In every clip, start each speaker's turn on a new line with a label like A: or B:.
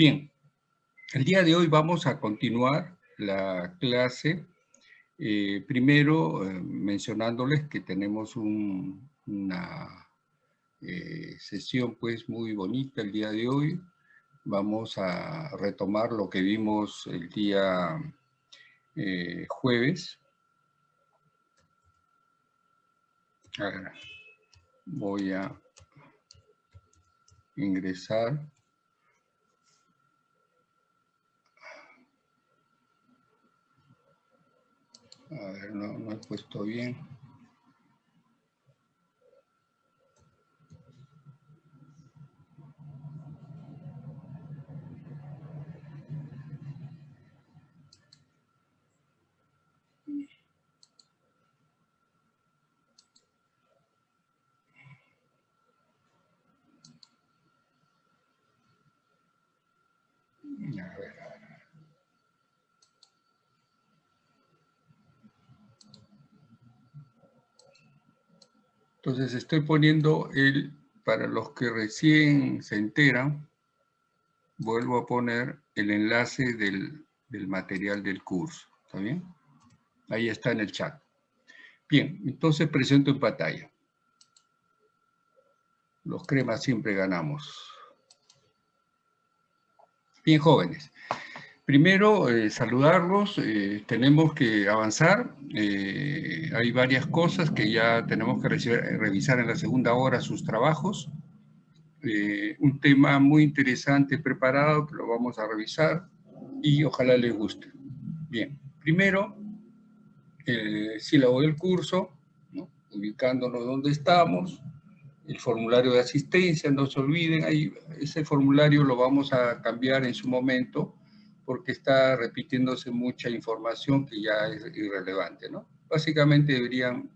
A: Bien, el día de hoy vamos a continuar la clase, eh, primero eh, mencionándoles que tenemos una eh, sesión pues muy bonita el día de hoy. Vamos a retomar lo que vimos el día jueves. voy a ingresar. A ver, no, no he puesto bien. Entonces estoy poniendo el, para los que recién se enteran, vuelvo a poner el enlace del, material del curso, ¿está bien? Ahí está en el chat. Bien, entonces presento en pantalla. Los cremas siempre ganamos. Bien, jóvenes. Primero, eh, saludarlos, eh, tenemos que avanzar, eh, hay varias cosas que ya tenemos que revisar en la segunda hora sus trabajos. un tema muy interesante preparado que lo vamos a revisar y ojalá les guste. Bien, primero, el sílabo del curso, ubicándonos donde estamos, el formulario de asistencia, no se olviden, ahí, ese formulario lo vamos a cambiar en su momento, porque está repitiéndose mucha información que ya es irrelevante, ¿no? Básicamente deberían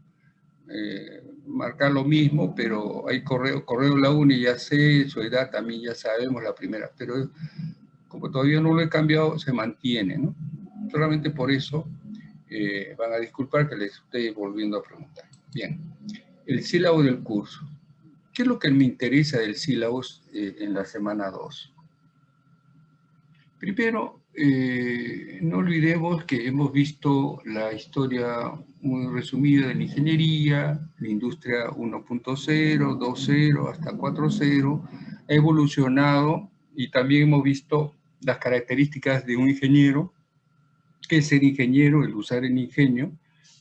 A: eh, marcar lo mismo, pero hay correo, correo la UNI ya sé, su edad también ya sabemos la primera, pero como todavía no lo he cambiado, se mantiene, ¿no? Solamente por eso eh, van a disculpar que les esté volviendo a preguntar. Bien, el sílabo del curso. ¿Qué es lo que me interesa del sílabo eh, en la semana 2? Primero, eh, no olvidemos que hemos visto la historia muy resumida de la ingeniería, la industria 1.0, 2.0 hasta 4.0, ha evolucionado y también hemos visto las características de un ingeniero, que es ser ingeniero, el usar el ingenio,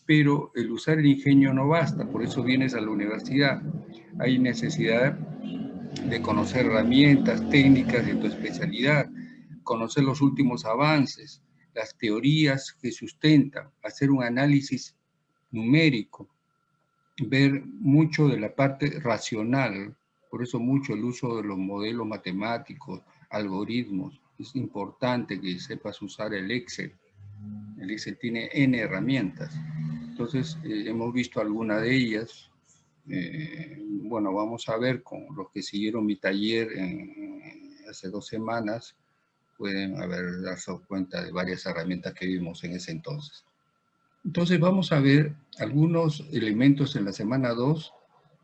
A: pero el usar el ingenio no basta, por eso vienes a la universidad. Hay necesidad de conocer herramientas, técnicas de tu especialidad, conocer los últimos avances, las teorías que sustentan, hacer un análisis numérico, ver mucho de la parte racional, por eso mucho el uso de los modelos matemáticos, algoritmos, es importante que sepas usar el Excel. El Excel tiene N herramientas. Entonces, eh, hemos visto alguna de ellas. Eh, bueno, vamos a ver con los que siguieron mi taller hace dos semanas, pueden haber dado cuenta de varias herramientas que vimos en ese entonces. Entonces vamos a ver algunos elementos en la semana 2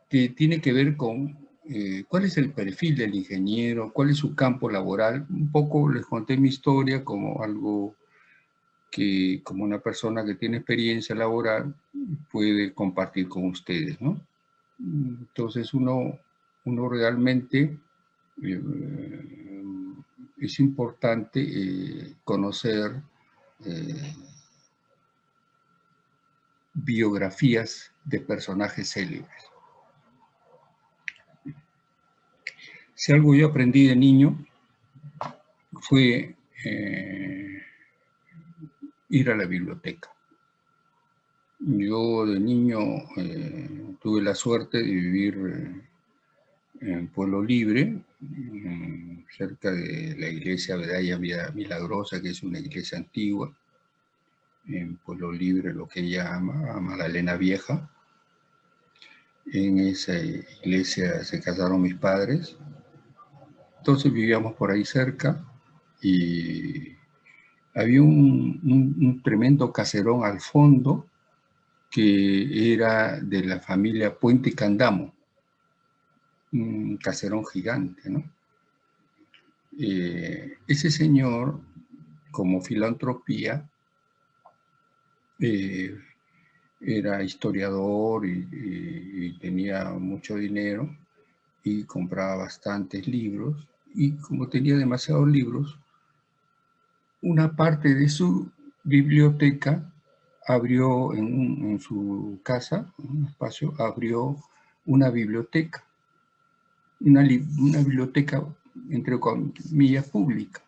A: que tiene que ver con eh, cuál es el perfil del ingeniero, cuál es su campo laboral. Un poco les conté mi historia como algo que como una persona que tiene experiencia laboral puede compartir con ustedes, ¿no? Entonces uno, uno realmente eh, es importante eh, conocer eh, biografías de personajes célebres. Si algo yo aprendí de niño fue eh, ir a la biblioteca. Yo de niño tuve la suerte de vivir en Pueblo Libre, cerca de la iglesia Medalla Milagrosa, que es una iglesia antigua, en Pueblo Libre, lo que ella llama Magdalena Vieja. En esa iglesia se casaron mis padres. Entonces vivíamos por ahí cerca y había un, un tremendo caserón al fondo que era de la familia Puente Candamo un caserón gigante, eh, ese señor, como filantropía, eh, era historiador y, tenía mucho dinero y compraba bastantes libros y como tenía demasiados libros, una parte de su biblioteca abrió en, su casa, un espacio, abrió una biblioteca, una, biblioteca entre comillas pública.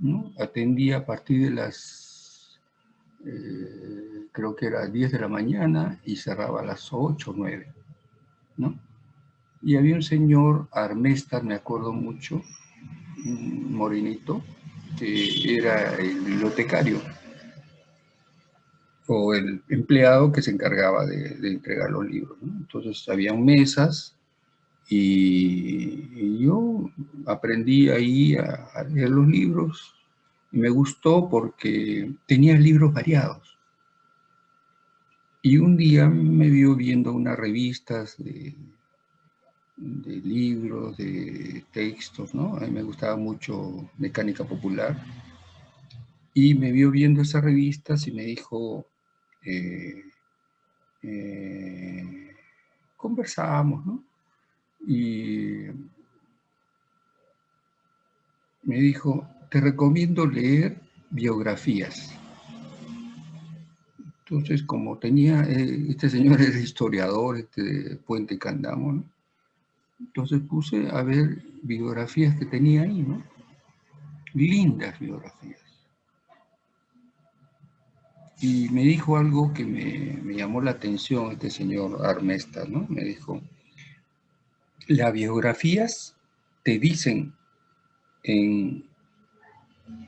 A: ¿no? Atendía a partir de las, eh, creo que era 10 de la mañana y cerraba a las 8 o 9. ¿no? Y había un señor, Armestar, me acuerdo mucho, un morenito, que era el bibliotecario o el empleado que se encargaba de, entregar los libros. Entonces, habían mesas y, yo aprendí ahí a, leer los libros y me gustó porque tenía libros variados. Y un día me vio viendo unas revistas de, de libros, de textos, ¿no? A mí me gustaba mucho mecánica popular. Y me vio viendo esas revistas y me dijo, eh, eh, conversábamos, ¿no? Y me dijo, te recomiendo leer biografías. Entonces, como tenía, eh, este señor era historiador, este Puente Candamo, ¿no? Entonces puse a ver biografías que tenía ahí, ¿no? Lindas biografías. Y me dijo algo que me, llamó la atención este señor Armesta, ¿no? Me dijo, las biografías te dicen en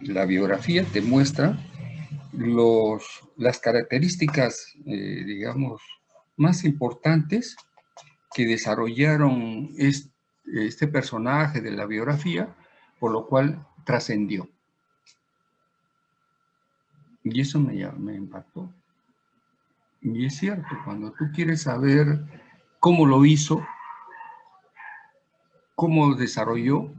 A: la biografía te muestra los, las características, eh, digamos, más importantes que desarrollaron este, personaje de la biografía, por lo cual trascendió. Y eso me, me impactó. Y es cierto, cuando tú quieres saber cómo lo hizo, cómo desarrolló,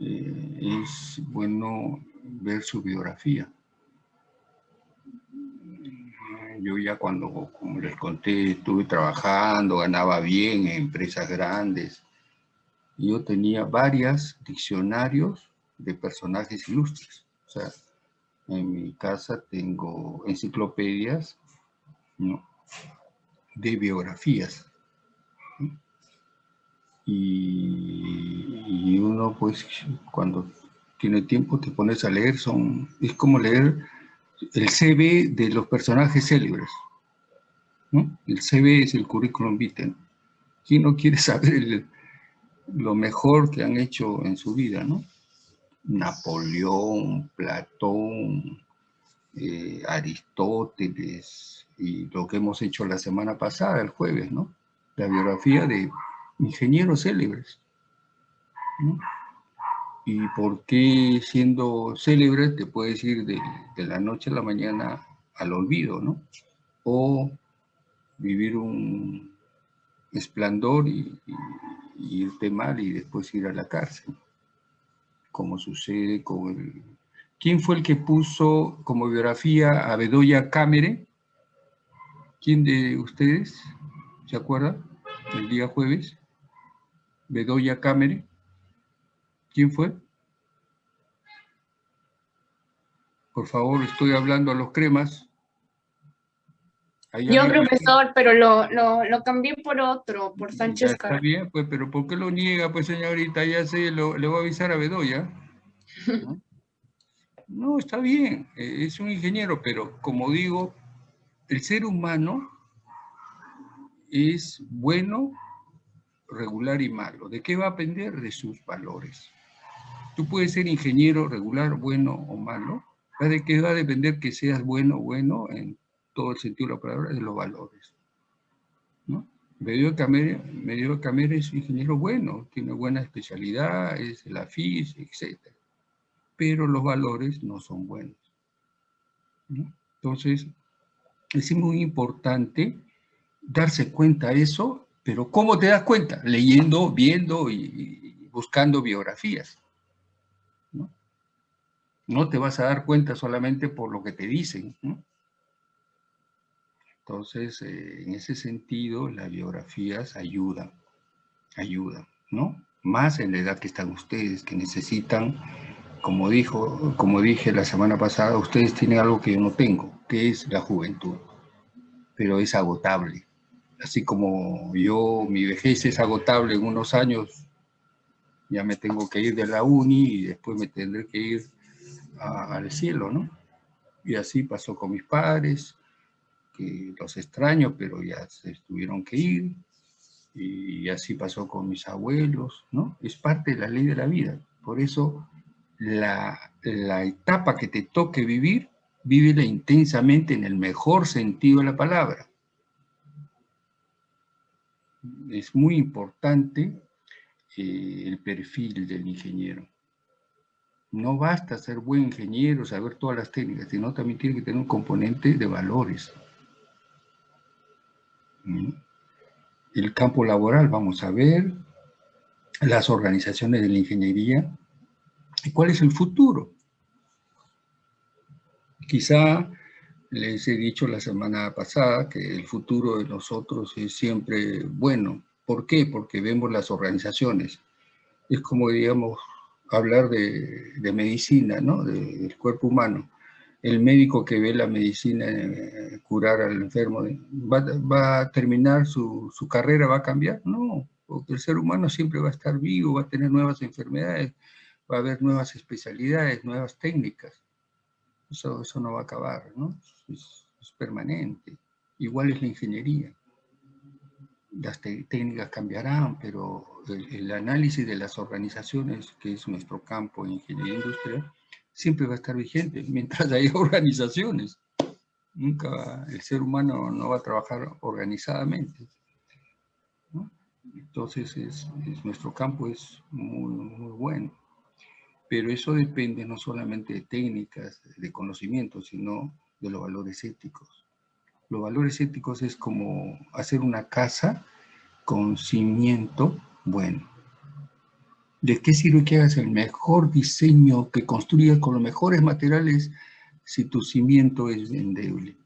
A: eh, es bueno ver su biografía yo ya cuando, como les conté, estuve trabajando, ganaba bien en empresas grandes. Yo tenía varios diccionarios de personajes ilustres. O sea, en mi casa tengo enciclopedias de biografías. Y, uno, pues, cuando tiene tiempo te pones a leer, son, es como leer el CV de los personajes célebres. El CV es el currículum vitae. ¿Quién no quiere saber lo mejor que han hecho en su vida? ¿no? Napoleón, Platón, eh, Aristóteles y lo que hemos hecho la semana pasada, el jueves, ¿no? La biografía de ingenieros célebres. y por qué siendo célebre te puedes ir de, la noche a la mañana al olvido, ¿no? O vivir un esplendor y, irte mal y después ir a la cárcel, como sucede con el... ¿Quién fue el que puso como biografía a Bedoya Cámere? ¿Quién de ustedes se acuerda? El día jueves. Bedoya Cámere. ¿Quién fue? Por favor, estoy hablando a los cremas.
B: Yo, profesor, pero lo, lo, cambié por otro, por Sánchez
A: Está bien, pues, pero ¿por qué lo niega, pues, señorita? Ya sé, le voy a avisar a Bedoya. ¿No? no, está bien, eh, es un ingeniero, pero como digo, el ser humano es bueno, regular y malo. ¿De qué va a depender? De sus valores. Tú puedes ser ingeniero regular, bueno o malo, de qué va a depender que seas bueno o bueno en todo el sentido de la palabra, de los valores. ¿no? Medio de Camere es ingeniero bueno, tiene buena especialidad, es la FIS, etc. Pero los valores no son buenos. Entonces, es muy importante darse cuenta de eso, pero ¿cómo te das cuenta? Leyendo, viendo y buscando biografías. No te vas a dar cuenta solamente por lo que te dicen. Entonces, eh, en ese sentido, las biografías ayudan, ayudan, ¿no? Más en la edad que están ustedes, que necesitan, como, dijo, como dije la semana pasada, ustedes tienen algo que yo no tengo, que es la juventud, pero es agotable. Así como yo, mi vejez es agotable en unos años, ya me tengo que ir de la uni y después me tendré que ir al cielo, ¿no? Y así pasó con mis padres, que los extraño, pero ya se tuvieron que ir, y así pasó con mis abuelos, ¿no? Es parte de la ley de la vida. Por eso la, la etapa que te toque vivir, vívela intensamente en el mejor sentido de la palabra. Es muy importante eh, el perfil del ingeniero. No basta ser buen ingeniero, saber todas las técnicas, sino también tiene que tener un componente de valores. ¿Mm? El campo laboral, vamos a ver, las organizaciones de la ingeniería, y cuál es el futuro. Quizá les he dicho la semana pasada que el futuro de nosotros es siempre bueno, ¿Por qué? Porque vemos las organizaciones. Es como, digamos, hablar de, medicina, ¿no? del cuerpo humano. El médico que ve la medicina eh, curar al enfermo, ¿va, a terminar su, carrera, va a cambiar? No, porque el ser humano siempre va a estar vivo, va a tener nuevas enfermedades, va a haber nuevas especialidades, nuevas técnicas. Eso, eso no va a acabar, ¿no? es permanente. Igual es la ingeniería las técnicas cambiarán, pero el, análisis de las organizaciones, que es nuestro campo en ingeniería industrial, siempre va a estar vigente mientras haya organizaciones. Nunca el ser humano no va a trabajar organizadamente. Entonces es, nuestro campo es muy, muy bueno. Pero eso depende no solamente de técnicas, de conocimientos, sino de los valores éticos. Los valores éticos es como hacer una casa con cimiento bueno. ¿De qué sirve que hagas el mejor diseño, que construyas con los mejores materiales si tu cimiento es endeble,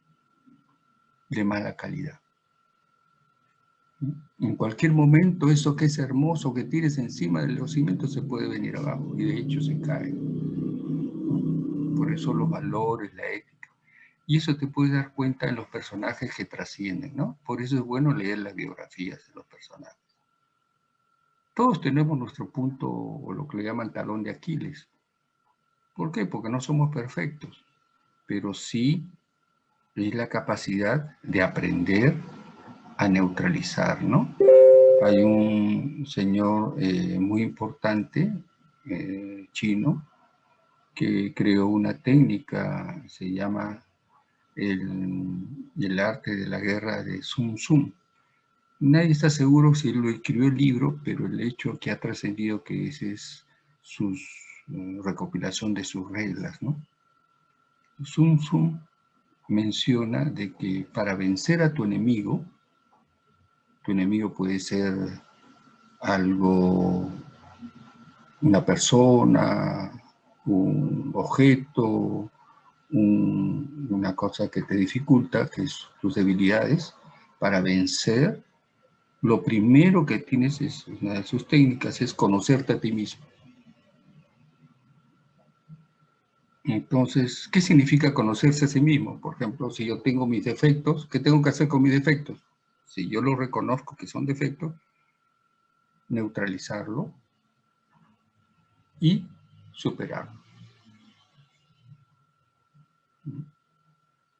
A: de mala calidad? En cualquier momento eso que es hermoso que tires encima de los se puede venir abajo y de hecho se cae. Por eso los valores, la ética y eso te puedes dar cuenta en los personajes que trascienden, ¿no? Por eso es bueno leer las biografías de los personajes. Todos tenemos nuestro punto, o lo que le llaman talón de Aquiles. ¿Por qué? Porque no somos perfectos, pero sí es la capacidad de aprender a neutralizar, ¿no? Hay un señor eh, muy importante, eh, chino, que creó una técnica, se llama el, arte de la guerra de Sun Tzu. Nadie está seguro si lo escribió el libro, pero el hecho que ha trascendido que ese es su eh, recopilación de sus reglas, ¿no? Sun Tzu menciona de que para vencer a tu enemigo, tu enemigo puede ser algo, una persona, un objeto, una cosa que te dificulta, que es tus debilidades, para vencer, lo primero que tienes es, una de sus técnicas es conocerte a ti mismo. Entonces, ¿qué significa conocerse a sí mismo? Por ejemplo, si yo tengo mis defectos, ¿qué tengo que hacer con mis defectos? Si yo los reconozco que son defectos, neutralizarlo y superarlo.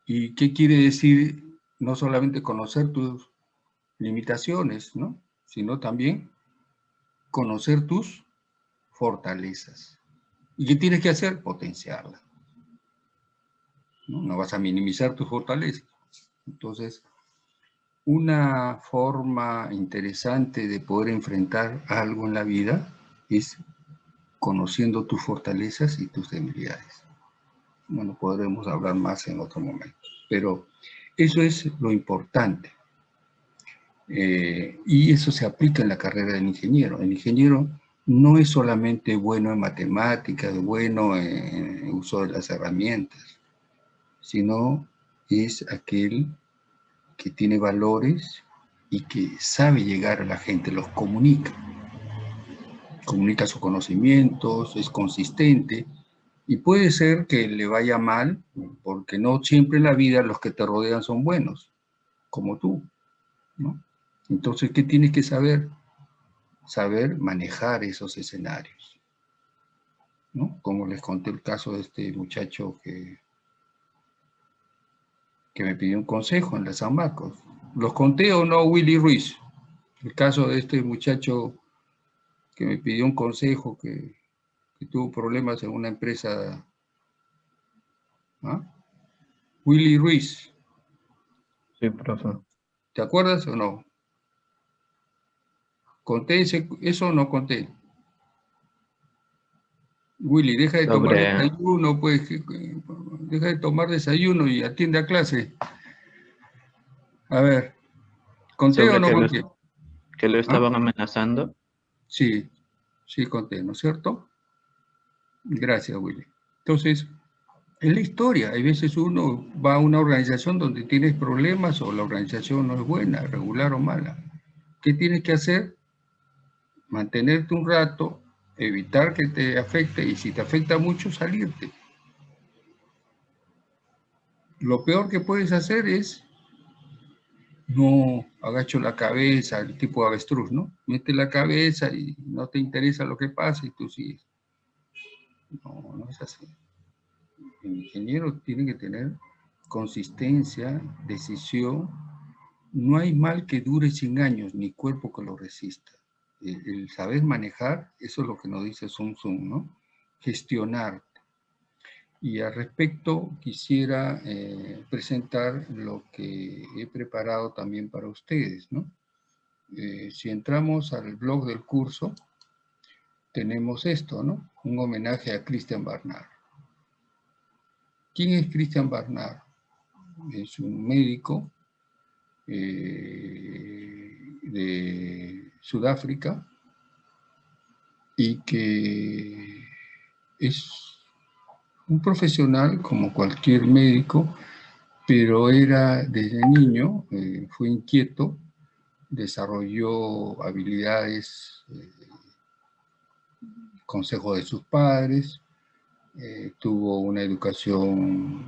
A: ¿Y qué quiere decir no solamente conocer tus limitaciones, ¿no? sino también conocer tus fortalezas? ¿Y qué tienes que hacer? Potenciarlas. ¿no? no vas a minimizar tus fortalezas. Entonces, una forma interesante de poder enfrentar algo en la vida es conociendo tus fortalezas y tus debilidades bueno, podremos hablar más en otro momento. Pero eso es lo importante. Eh, y eso se aplica en la carrera del ingeniero. El ingeniero no es solamente bueno en matemáticas, bueno en uso de las herramientas, sino es aquel que tiene valores y que sabe llegar a la gente, los comunica. Comunica sus conocimientos, es consistente y puede ser que le vaya mal porque no siempre en la vida los que te rodean son buenos, como tú. Entonces, ¿qué tienes que saber? Saber manejar esos escenarios. ¿no? Como les conté el caso de este muchacho que, que me pidió un consejo en la San Marcos. ¿Los conté o no, Willy Ruiz? El caso de este muchacho que me pidió un consejo, que, tuvo problemas en una empresa. ¿Ah? Willy Ruiz.
C: Sí, profesor.
A: ¿Te acuerdas o no? ¿Conté eso o no conté? Willy, deja de tomar desayuno, pues, deja de tomar desayuno y atiende a clase. A ver, ¿conté o no conté?
C: que lo estaban amenazando.
A: Sí, sí conté, ¿no es cierto? Gracias, Willy. Entonces, en la historia, hay veces uno va a una organización donde tienes problemas o la organización no es buena, regular o mala. ¿Qué tienes que hacer? Mantenerte un rato, evitar que te afecte y si te afecta mucho, salirte. Lo peor que puedes hacer es no agacho la cabeza, el tipo de avestruz, ¿no? Mete la cabeza y no te interesa lo que pasa y tú sigues. No, no es así. El ingeniero tiene que tener consistencia, decisión. No hay mal que dure 100 años, ni cuerpo que lo resista. El, saber manejar, eso es lo que nos dice Sun Tzu, ¿no? Gestionar, y al respecto quisiera eh, presentar lo que he preparado también para ustedes. ¿no? Eh, si entramos al blog del curso, tenemos esto, ¿no? un homenaje a Christian Barnard. ¿Quién es Christian Barnard? Es un médico eh, de Sudáfrica y que es un profesional como cualquier médico, pero era desde niño, eh, fue inquieto, desarrolló habilidades, eh, consejo de sus padres, eh, tuvo una educación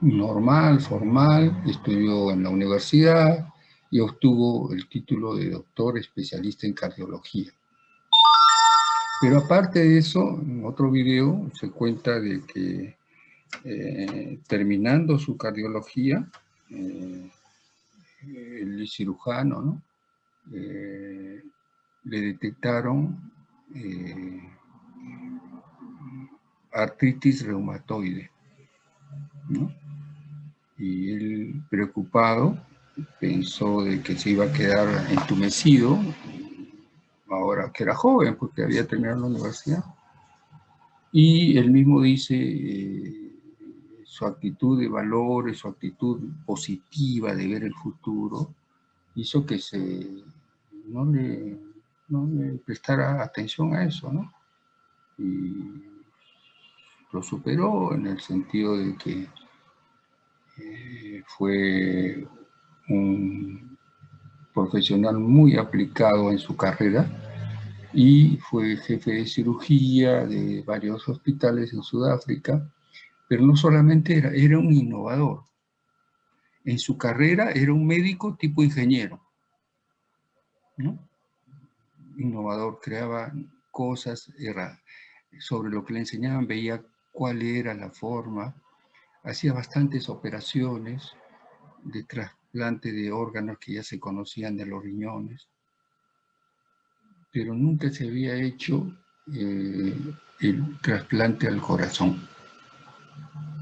A: normal, formal, estudió en la universidad y obtuvo el título de doctor especialista en cardiología. Pero aparte de eso, en otro video se cuenta de que eh, terminando su cardiología, eh, el cirujano, ¿no? Eh, le detectaron artritis reumatoide. ¿no? Y él, preocupado, pensó de que se iba a quedar entumecido ahora que era joven, porque había terminado la universidad. Y él mismo dice eh, su actitud de valores, su actitud positiva de ver el futuro, hizo que se, no, le, no le prestara atención a eso, ¿no? Y lo superó en el sentido de que eh, fue un profesional muy aplicado en su carrera y fue jefe de cirugía de varios hospitales en Sudáfrica, pero no solamente era, era un innovador. En su carrera era un médico tipo ingeniero, ¿no? Innovador, creaba cosas, era sobre lo que le enseñaban, veía cuál era la forma, hacía bastantes operaciones de trasplante de órganos que ya se conocían de los riñones, pero nunca se había hecho eh, el trasplante al corazón.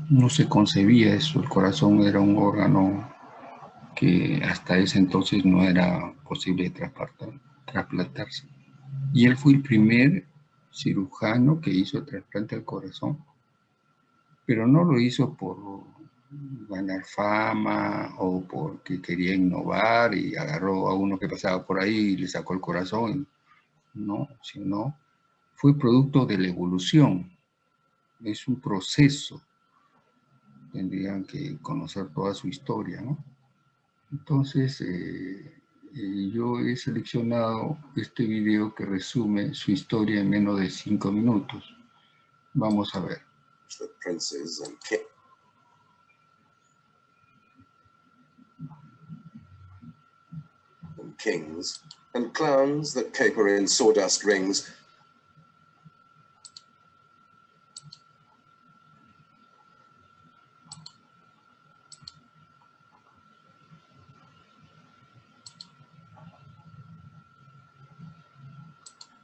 A: No se concebía eso, el corazón era un órgano que hasta ese entonces no era posible trasplantarse. Y él fue el primer cirujano que hizo el trasplante al corazón, pero no lo hizo por ganar fama o porque quería innovar y agarró a uno que pasaba por ahí y le sacó el corazón no, sino fue producto de la evolución. Es un proceso. Tendrían que conocer toda su historia, ¿no? Entonces, eh, eh, yo he seleccionado este video que resume su historia en menos de cinco minutos. Vamos a ver.
D: the kings and clowns that caper in sawdust rings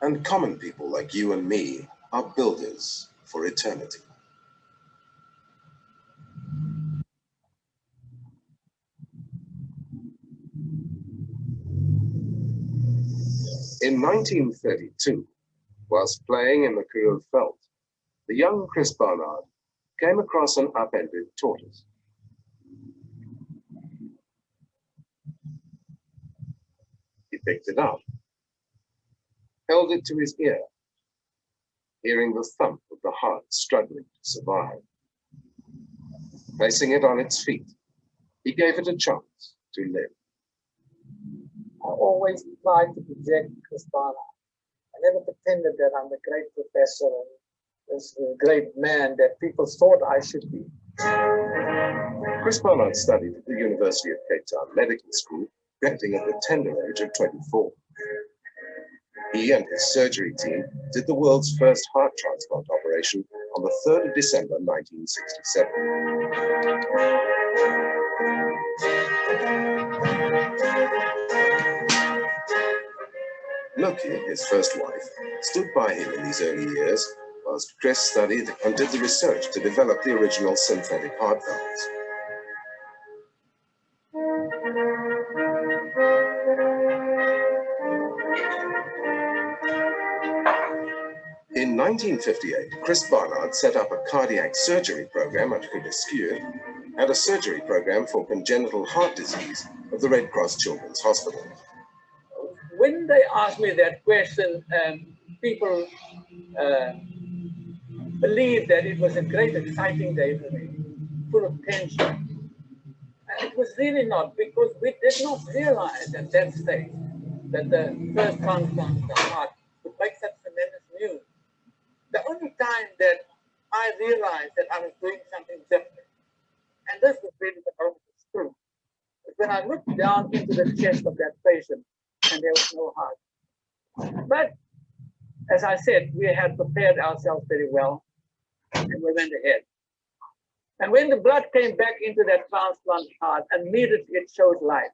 D: and common people like you and me are builders for eternity. In 1932, whilst playing in the crew of Felt, the young Chris Barnard came across an upended tortoise. He picked it up, held it to his ear, hearing the thump of the heart struggling to survive. Placing it on its feet, he gave it a chance to live.
E: Always tried to project Chris Barnard. I never pretended that I'm a great professor and this uh, great man that people thought I should be.
D: Chris Barnard studied at the University of Cape Town Medical School, graduating at the tender age of 24. He and his surgery team did the world's first heart transplant operation on the 3rd of December 1967. Loki, his first wife, stood by him in these early years whilst Chris studied and did the research to develop the original synthetic heart valves. In 1958, Chris Barnard set up a cardiac surgery program at Fortescue and a surgery program for congenital heart disease at the Red Cross Children's Hospital.
E: They asked me that question, um, people uh, believed that it was a great, exciting day for me, full of tension. And it was really not, because we did not realize at that stage that the first transplant of the heart would make such tremendous news. The only time that I realized that I was doing something different, and this was really the moment of truth, when I looked down into the chest of that patient and there was no heart. But as I said, we had prepared ourselves very well and we went ahead. And when the blood came back into that transplant heart, immediately it showed life.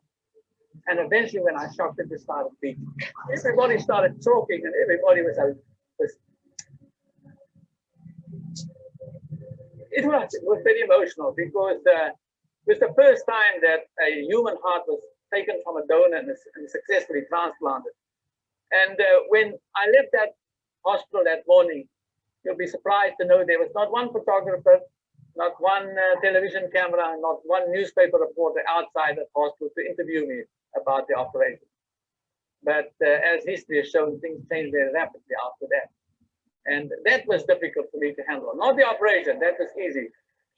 E: And eventually when I shocked it, it started beating. Everybody started talking and everybody was, was it was, it was very emotional because uh, it was the first time that a human heart was taken from a donor and, and successfully transplanted. And uh, when I left that hospital that morning, you'll be surprised to know there was not one photographer, not one uh, television camera, not one newspaper reporter outside the hospital to interview me about the operation. But uh, as history has shown, things changed very rapidly after that. And that was difficult for me to handle. Not the operation, that was easy,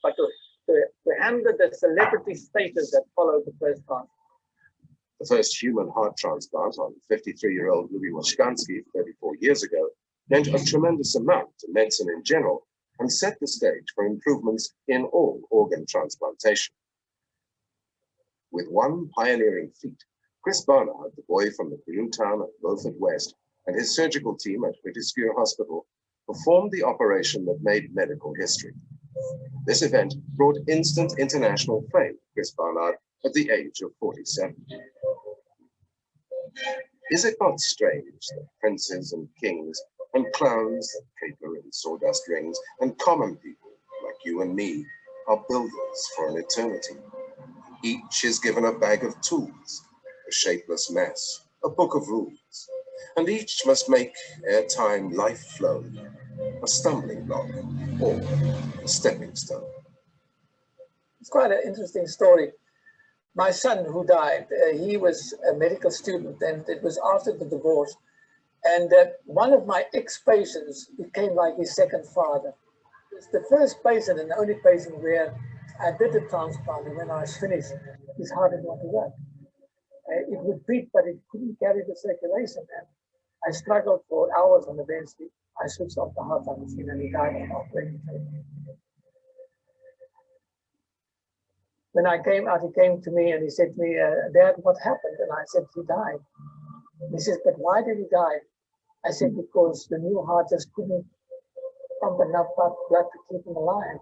E: but to, to, to handle the celebrity status that followed the first transplant.
D: The first human heart transplant on 53-year-old Louis Washkansky 34 years ago meant a tremendous amount to medicine in general and set the stage for improvements in all organ transplantation. With one pioneering feat, Chris Barnard, the boy from the Green town of Beaufort West, and his surgical team at Fortescue Hospital performed the operation that made medical history. This event brought instant international fame to Chris Barnard at the age of 47. Is it not strange that princes and kings and clowns caper in sawdust rings and common people like you and me are builders for an eternity? Each is given a bag of tools, a shapeless mess, a book of rules, and each must make ere time life flow, a stumbling block or a stepping stone.
E: It's quite an interesting story. My son who died, uh, he was a medical student and it was after the divorce. and that one of my ex-patients became like his second father. It's the first patient and the only patient where I did the transplant and when I was finished, his heart did not work. Uh, it would beat, but it couldn't carry the circulation. And I struggled for hours on the bench. I switched off the heart machine and he died When I came out, he came to me and he said to me, uh, Dad, what happened? And I said, he died. He says, but why did he die? I said, because the new heart just couldn't pump enough blood to keep him alive.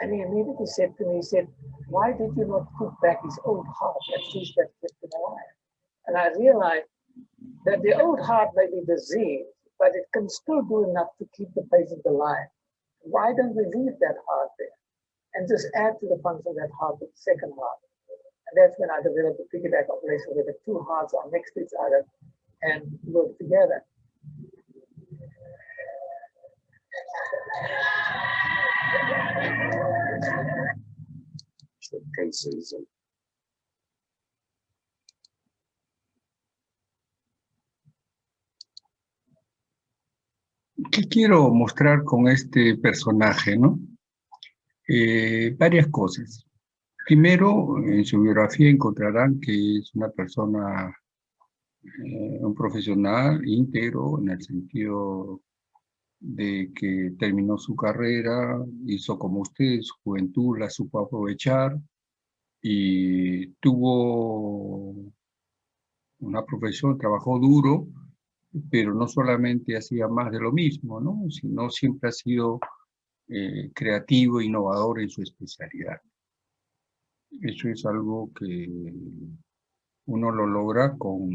E: And he immediately said to me, he said, why did you not put back his old heart at least that kept him alive? And I realized that the old heart may be diseased, but it can still do enough to keep the patient alive. Why don't we leave that heart there and just add to the function of that heart with the second heart? And that's when I developed the piggyback operation where the two hearts are next to each other and work together.
D: The princes and
A: ¿Qué quiero mostrar con este personaje? ¿no? Eh, varias cosas. Primero, en su biografía encontrarán que es una persona, eh, un profesional íntegro en el sentido de que terminó su carrera, hizo como usted, su juventud la supo aprovechar y tuvo una profesión, trabajó duro, pero no solamente hacía más de lo mismo, ¿no? sino siempre ha sido eh, creativo, innovador en su especialidad. Eso es algo que uno lo logra con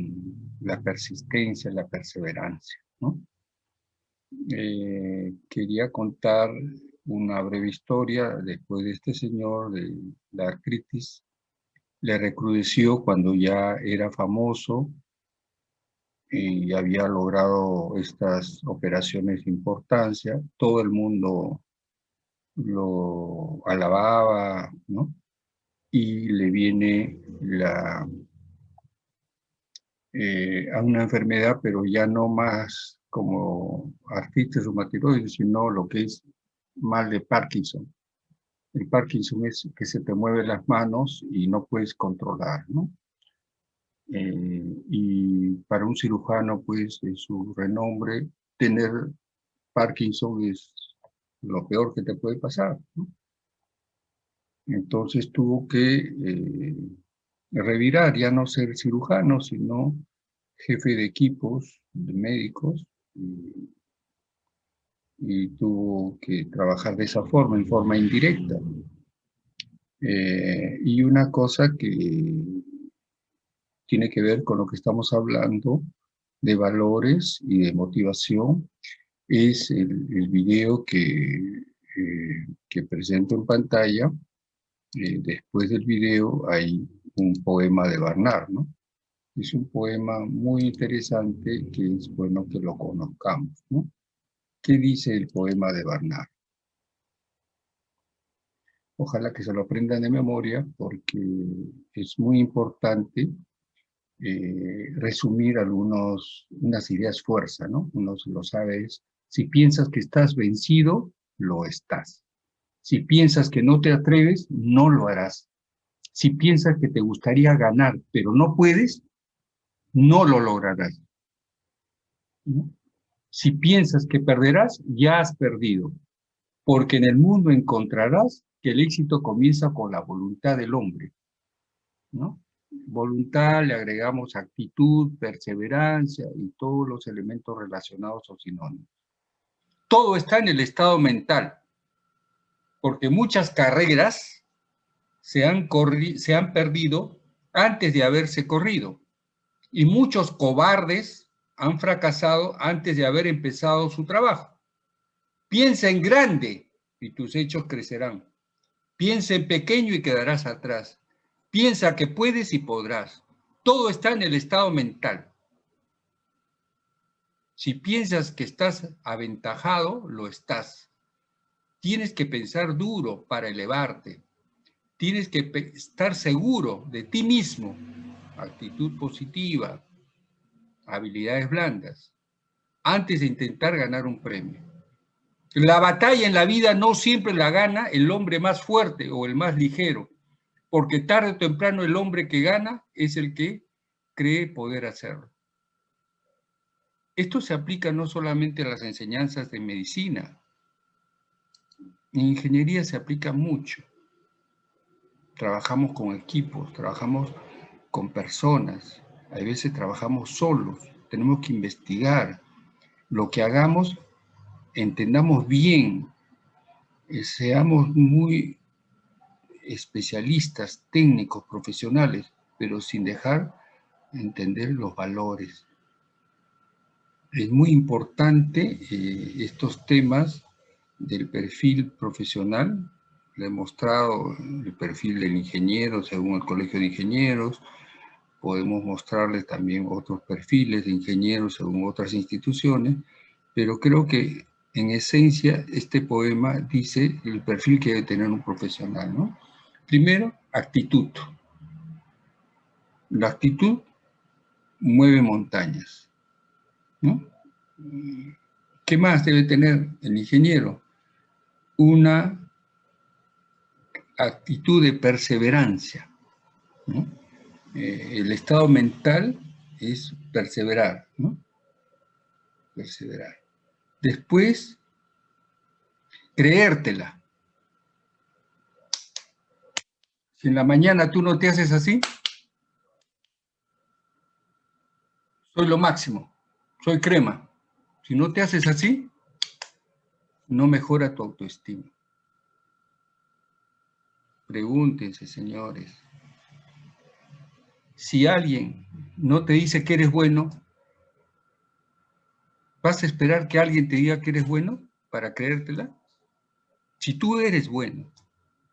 A: la persistencia, la perseverancia. Eh, quería contar una breve historia después de este señor, de la artritis, le recrudeció cuando ya era famoso y había logrado estas operaciones de importancia, todo el mundo lo alababa, ¿no? Y le viene eh, a una enfermedad, pero ya no más como artritis reumatoide, sino lo que es mal de Parkinson. El Parkinson es que se te mueven las manos y no puedes controlar, ¿no? Eh, y para un cirujano, pues, de su renombre, tener Parkinson es lo peor que te puede pasar. Entonces tuvo que eh, revirar, ya no ser cirujano, sino jefe de equipos de médicos, y, y tuvo que trabajar de esa forma, en forma indirecta. Eh, y una cosa que tiene que ver con lo que estamos hablando de valores y de motivación, es el, video que, eh, que presento en pantalla. Eh, después del video hay un poema de Barnard, ¿no? Es un poema muy interesante que es bueno que lo conozcamos, ¿no? ¿Qué dice el poema de Barnard? Ojalá que se lo aprendan de memoria porque es muy importante eh, resumir algunos, unas ideas fuerza, ¿no? Uno lo sabe es, si piensas que estás vencido, lo estás. Si piensas que no te atreves, no lo harás. Si piensas que te gustaría ganar, pero no puedes, no lo lograrás. Si piensas que perderás, ya has perdido, porque en el mundo encontrarás que el éxito comienza con la voluntad del hombre. ¿no? Voluntad, le agregamos actitud, perseverancia y todos los elementos relacionados o sinónimos. Todo está en el estado mental, porque muchas carreras se han, se han perdido antes de haberse corrido, y muchos cobardes han fracasado antes de haber empezado su trabajo. Piensa en grande y tus hechos crecerán. Piensa en pequeño y quedarás atrás. Piensa que puedes y podrás. Todo está en el estado mental. Si piensas que estás aventajado, lo estás. Tienes que pensar duro para elevarte. Tienes que estar seguro de ti mismo. Actitud positiva. habilidades blandas, antes de intentar ganar un premio. La batalla en la vida no siempre la gana el hombre más fuerte o el más ligero, porque tarde o temprano el hombre que gana es el que cree poder hacerlo. Esto se aplica no solamente a las enseñanzas de medicina, en ingeniería se aplica mucho. Trabajamos con equipos, trabajamos con personas, a veces trabajamos solos, tenemos que investigar. Lo que hagamos, entendamos bien, eh, seamos muy especialistas, técnicos, profesionales, pero sin dejar entender los valores. Es muy importante eh, estos temas del perfil profesional, le he mostrado el perfil del ingeniero según el Colegio de Ingenieros, podemos mostrarle también otros perfiles de ingenieros según otras instituciones, pero creo que en esencia este poema dice el perfil que debe tener un profesional, ¿no? Primero, actitud. La actitud mueve montañas, ¿Qué más debe tener el ingeniero? Una actitud de perseverancia. Eh, el estado mental es perseverar, ¿no? Perseverar. Después, creértela. Si en la mañana tú no te haces así, soy lo máximo, soy crema. Si no te haces así, no mejora tu autoestima. Pregúntense, señores, si alguien no te dice que eres bueno, ¿vas a esperar que alguien te diga que eres bueno para creértela? Si tú eres bueno,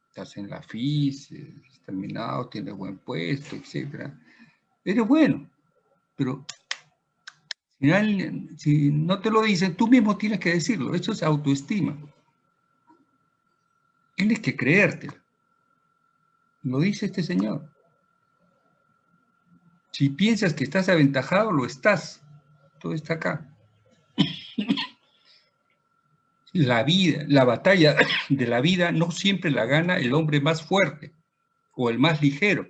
A: estás en la FIS, terminado, tienes buen puesto, etc. Eres bueno, pero si, no te lo dicen, tú mismo tienes que decirlo. Eso es autoestima. Tienes que creértela. Lo dice este señor. Si piensas que estás aventajado, lo estás. Todo está acá. La vida, la batalla de la vida no siempre la gana el hombre más fuerte o el más ligero.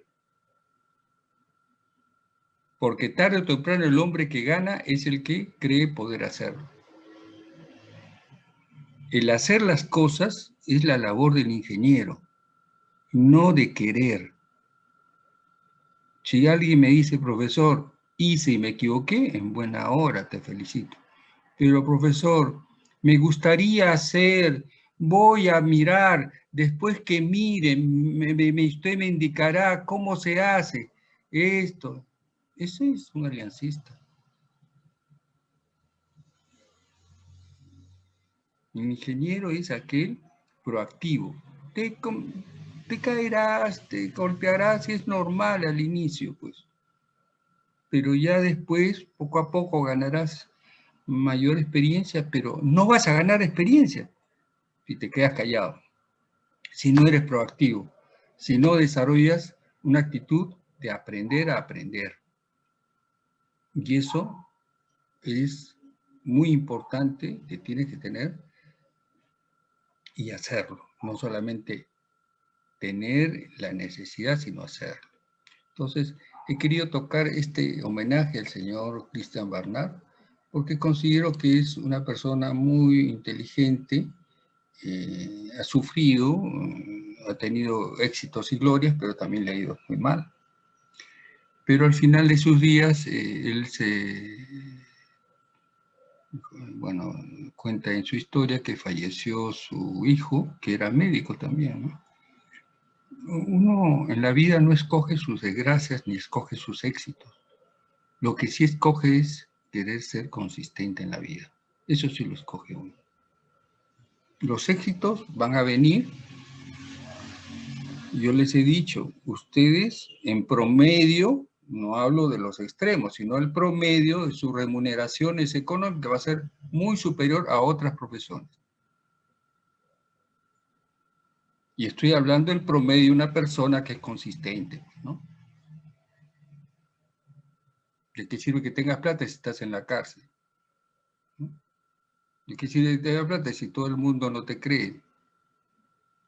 A: Porque tarde o temprano el hombre que gana es el que cree poder hacerlo. El hacer las cosas es la labor del ingeniero, no de querer. Si alguien me dice, profesor, hice y me equivoqué, en buena hora te felicito. Pero profesor, me gustaría hacer, voy a mirar, después que miren, me, usted me indicará cómo se hace esto. Ese es un aliancista. Un ingeniero es aquel proactivo. Te, caerás, te golpearás, y es normal al inicio, pues. Pero ya después, poco a poco, ganarás mayor experiencia, pero no vas a ganar experiencia si te quedas callado, si no eres proactivo, si no desarrollas una actitud de aprender a aprender. Y eso es muy importante que tienes que tener y hacerlo, no solamente tener la necesidad, sino hacerlo. Entonces, he querido tocar este homenaje al señor Christian Barnard, porque considero que es una persona muy inteligente, eh, ha sufrido, ha tenido éxitos y glorias, pero también le ha ido muy mal. Pero al final de sus días, eh, él se, bueno, cuenta en su historia que falleció su hijo, que era médico también, ¿no? uno en la vida no escoge sus desgracias ni escoge sus éxitos. Lo que sí escoge es querer ser consistente en la vida. Eso sí lo escoge uno. Los éxitos van a venir. Yo les he dicho, ustedes en promedio, no hablo de los extremos, sino el promedio de sus remuneraciones económicas va a ser muy superior a otras profesiones. Y estoy hablando del promedio de una persona que es consistente, ¿no? ¿De qué sirve que tengas plata si estás en la cárcel? ¿De qué sirve que tengas plata si todo el mundo no te cree?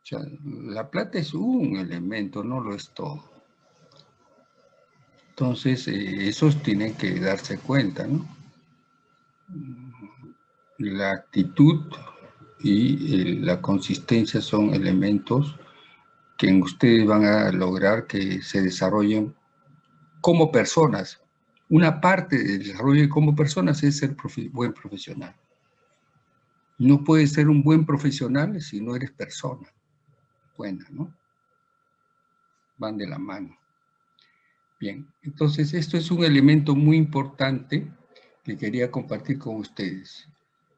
A: O sea, la plata es un elemento, no lo es todo. Entonces, eh, esos tienen que darse cuenta, ¿no? La actitud y eh, la consistencia son elementos que ustedes van a lograr que se desarrollen como personas. Una parte del desarrollo como personas es ser buen profesional. No puedes ser un buen profesional si no eres persona buena, ¿no? Van de la mano. Bien, entonces esto es un elemento muy importante que quería compartir con ustedes.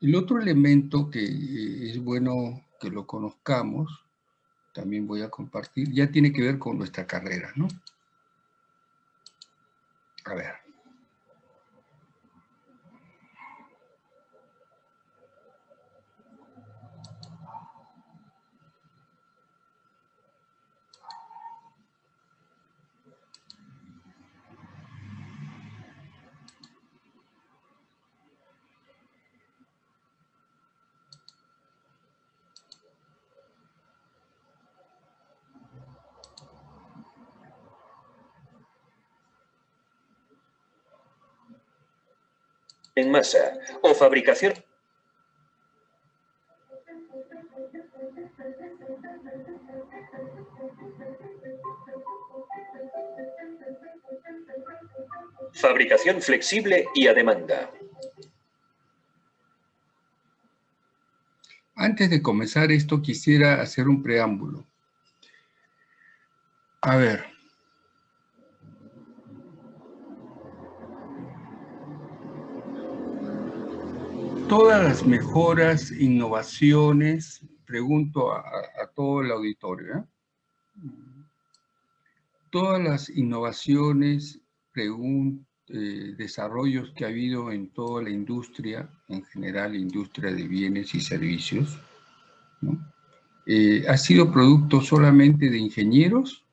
A: El otro elemento que eh, es bueno que lo conozcamos, también voy a compartir, ya tiene que ver con nuestra carrera, ¿no? A ver.
F: En masa o fabricación Fabricación flexible y a demanda.
A: Antes de comenzar esto, quisiera hacer un preámbulo. A ver, todas las mejoras, innovaciones, pregunto a, todo el auditorio, ¿eh? todas las innovaciones, eh, desarrollos que ha habido en toda la industria, en general industria de bienes y servicios, eh, ha sido producto solamente de ingenieros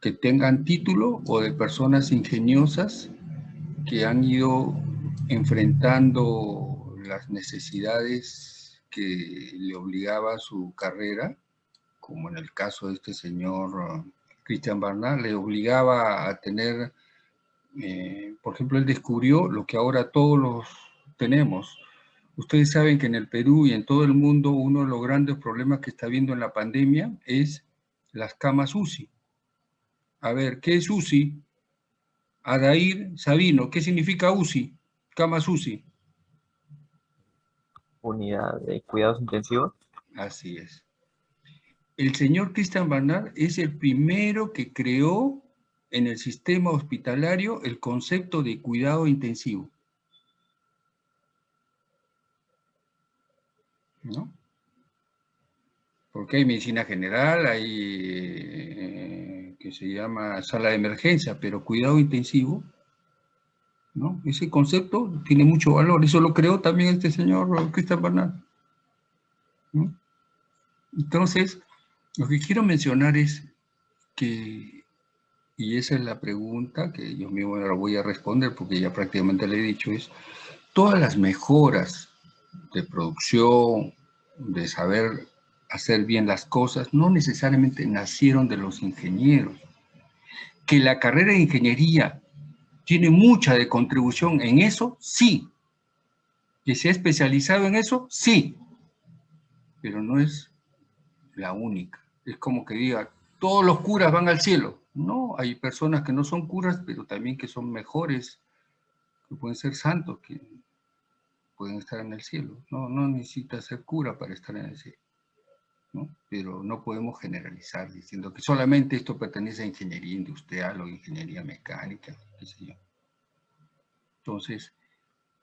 A: que tengan título o de personas ingeniosas que han ido enfrentando las necesidades que le obligaba su carrera, como en el caso de este señor uh, Christian Barnard, le obligaba a tener, eh, por ejemplo, él descubrió lo que ahora todos los tenemos. Ustedes saben que en el Perú y en todo el mundo uno de los grandes problemas que está viendo en la pandemia es las camas UCI. A ver, ¿qué es UCI? Adair Sabino, ¿qué significa UCI? Cama UCI.
C: Unidad de cuidados intensivos.
A: Así es. El señor Christian Barnard es el primero que creó en el sistema hospitalario el concepto de cuidado intensivo. ¿No? Porque hay medicina general, hay eh, que se llama sala de emergencia, pero cuidado intensivo ese concepto tiene mucho valor, eso lo creó también este señor Cristian Bernal. Entonces, lo que quiero mencionar es que, y esa es la pregunta que yo mismo la voy a responder porque ya prácticamente le he dicho, es todas las mejoras de producción, de saber hacer bien las cosas, no necesariamente nacieron de los ingenieros. Que la carrera de ingeniería tiene mucha de contribución en eso, sí. Que se ha especializado en eso, sí. Pero no es la única. Es como que diga, todos los curas van al cielo. No, hay personas que no son curas, pero también que son mejores, que pueden ser santos, que pueden estar en el cielo. No, no necesita ser cura para estar en el cielo. Pero no podemos generalizar diciendo que solamente esto pertenece a ingeniería industrial o ingeniería mecánica. Entonces,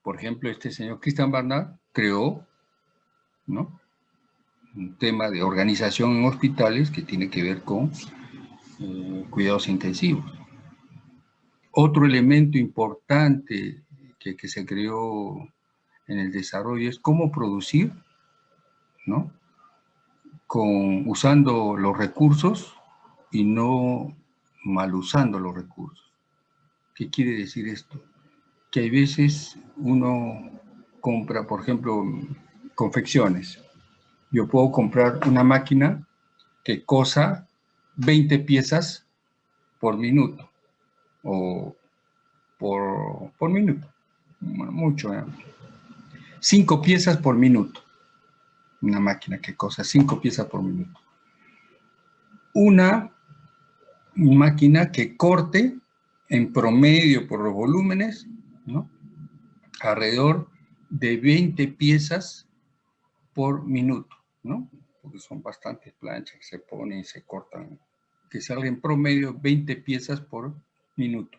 A: por ejemplo, este señor Christian Barnard creó ¿no? un tema de organización en hospitales que tiene que ver con eh, cuidados intensivos. Otro elemento importante que, que se creó en el desarrollo es cómo producir, ¿no? Con, usando los recursos y no mal usando los recursos. ¿Qué quiere decir esto? Que hay veces uno compra, por ejemplo, confecciones. Yo puedo comprar una máquina que cosa 20 piezas por minuto o por, por minuto, mucho, ¿eh? 5 piezas por minuto. Una máquina que cosa 5 piezas por minuto. Una máquina que corte en promedio por los volúmenes, ¿no? alrededor de 20 piezas por minuto, ¿no? porque son bastantes planchas que se ponen y se cortan, que salgan en promedio 20 piezas por minuto.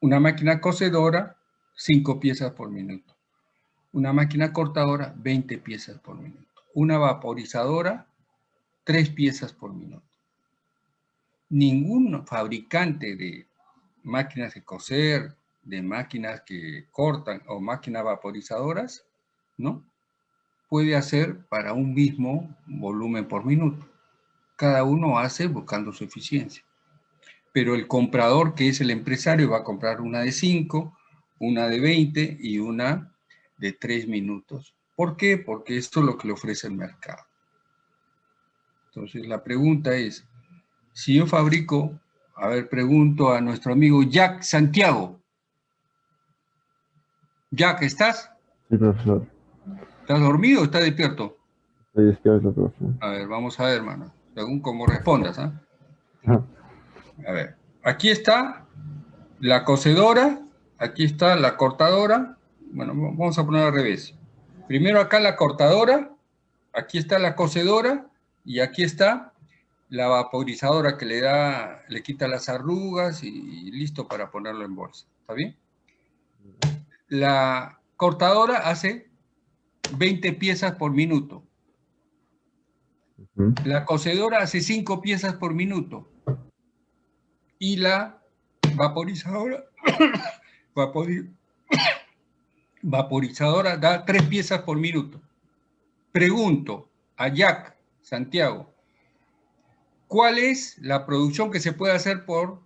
A: Una máquina cocedora, 5 piezas por minuto. Una máquina cortadora, 20 piezas por minuto. Una vaporizadora, 3 piezas por minuto. Ningún fabricante de máquinas de coser, de máquinas que cortan o máquinas vaporizadoras, ¿no? Puede hacer para un mismo volumen por minuto. Cada uno hace buscando su eficiencia. Pero el comprador, que es el empresario, va a comprar una de 5, una de 20 y una de tres minutos. ¿Por qué? Porque esto es lo que le ofrece el mercado. Entonces la pregunta es, si yo fabrico, a ver, pregunto a nuestro amigo Jack Santiago. Jack, ¿estás?
G: Sí, profesor.
A: ¿Estás dormido o estás despierto?
G: Estoy despierto, profesor.
A: A ver, vamos a ver, hermano. Según cómo respondas, ¿ah? A ver, aquí está la cocedora, aquí está la cortadora, bueno, vamos a poner al revés. Primero acá la cortadora, aquí está la cocedora y aquí está la vaporizadora que le da, le quita las arrugas y, listo para ponerlo en bolsa. ¿Está bien? La cortadora hace 20 piezas por minuto. La cocedora hace 5 piezas por minuto. Y la vaporizadora, vaporiz, vaporizadora da tres piezas por minuto. Pregunto a Jack Santiago, ¿cuál es la producción que se puede hacer por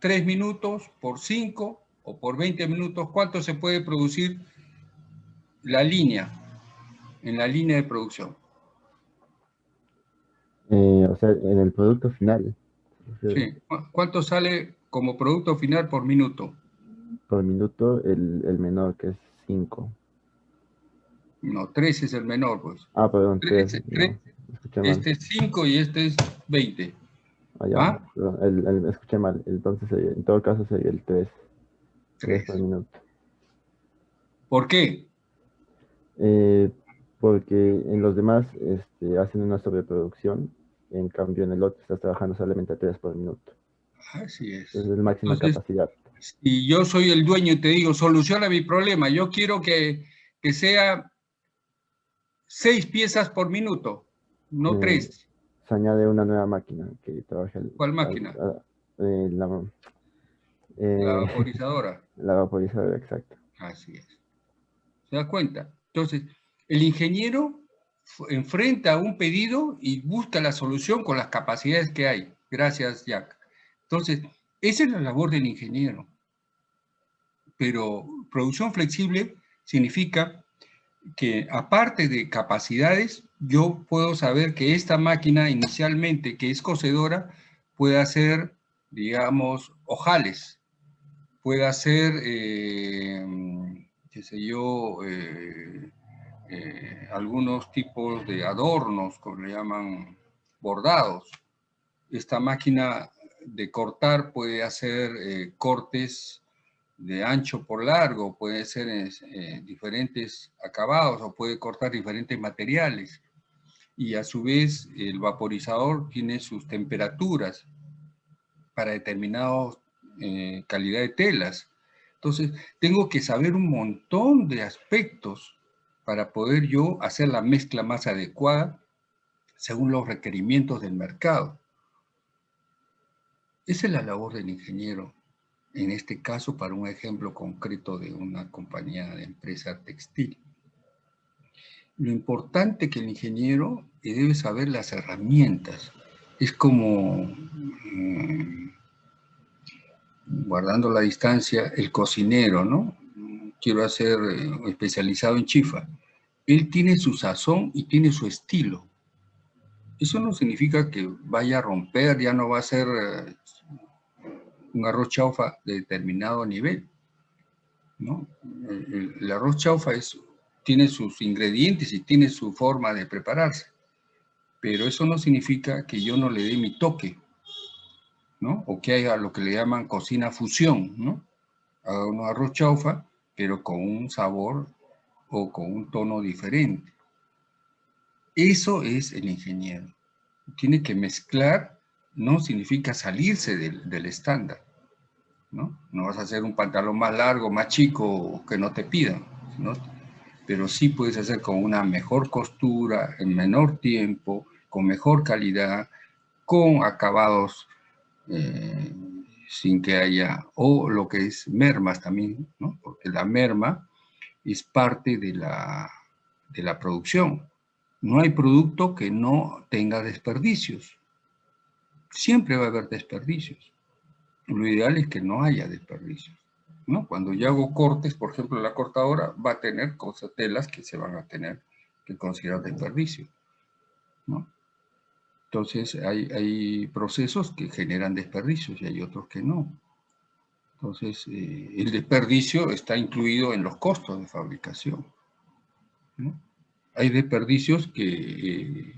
A: tres minutos, por cinco o por 20 minutos? ¿Cuánto se puede producir la línea, en la línea de producción?
G: Eh, o sea, en el producto final.
A: Sí. ¿Cuánto sale como producto final por minuto?
G: Por minuto, el, el menor que es 5.
A: No, 3 es el menor, pues.
G: Ah, perdón, 3.
A: este es 5 y este es 20.
G: Ah, ya, ¿Ah? Perdón, el, el, escuché mal. Entonces, en todo caso sería el 3. 3 por minuto.
A: ¿Por qué?
G: Eh, porque en los demás este, hacen una sobreproducción, en cambio en el otro estás trabajando solamente a 3 por minuto.
A: Así es.
G: Es el máxima Entonces, capacidad
A: si yo soy el dueño y te digo, soluciona mi problema, yo quiero que, que sea seis piezas por minuto, no eh, tres.
G: Se añade una nueva máquina que trabaja. El,
A: ¿Cuál máquina?
G: eh, la,
A: eh, la vaporizadora.
G: La vaporizadora, exacto.
A: Así es. ¿Se da cuenta? Entonces, el ingeniero enfrenta un pedido y busca la solución con las capacidades que hay. Gracias, Jack. Entonces, esa es la labor del ingeniero. Pero producción flexible significa que aparte de capacidades, yo puedo saber que esta máquina inicialmente, que es cocedora, puede hacer, digamos, ojales, puede hacer, eh, qué sé yo, eh, eh, algunos tipos de adornos, como le llaman bordados. Esta máquina de cortar puede hacer eh, cortes de ancho por largo, puede ser eh, diferentes acabados o puede cortar diferentes materiales. Y a su vez el vaporizador tiene sus temperaturas para determinadas eh, calidad de telas. Entonces tengo que saber un montón de aspectos para poder yo hacer la mezcla más adecuada según los requerimientos del mercado. Esa es la labor del ingeniero, en este caso para un ejemplo concreto de una compañía de empresa textil. Lo importante que el ingeniero debe saber las herramientas. Es como, mm, guardando la distancia, el cocinero, ¿no? Quiero hacer eh, especializado en chifa. Él tiene su sazón y tiene su estilo. Eso no significa que vaya a romper, ya no va a ser eh, un arroz chaufa de determinado nivel. ¿no? El, arroz chaufa es, tiene sus ingredientes y tiene su forma de prepararse. Pero eso no significa que yo no le dé mi toque, ¿no? O que haya lo que le llaman cocina fusión, ¿no? Haga un arroz chaufa, pero con un sabor o con un tono diferente. Eso es el ingeniero. Tiene que mezclar, no significa salirse del, del estándar. ¿No? no vas a hacer un pantalón más largo, más chico, que no te pidan. ¿no? Pero sí puedes hacer con una mejor costura, en menor tiempo, con mejor calidad, con acabados eh, sin que haya, o lo que es mermas también, ¿no? porque la merma es parte de la, de la producción. No hay producto que no tenga desperdicios. Siempre va a haber desperdicios. Lo ideal es que no haya desperdicios. ¿no? Cuando yo hago cortes, por ejemplo, la cortadora va a tener cosas, telas que se van a tener que considerar desperdicio. ¿no? Entonces, hay, hay, procesos que generan desperdicios y hay otros que no. Entonces, eh, el desperdicio está incluido en los costos de fabricación. ¿no? Hay desperdicios que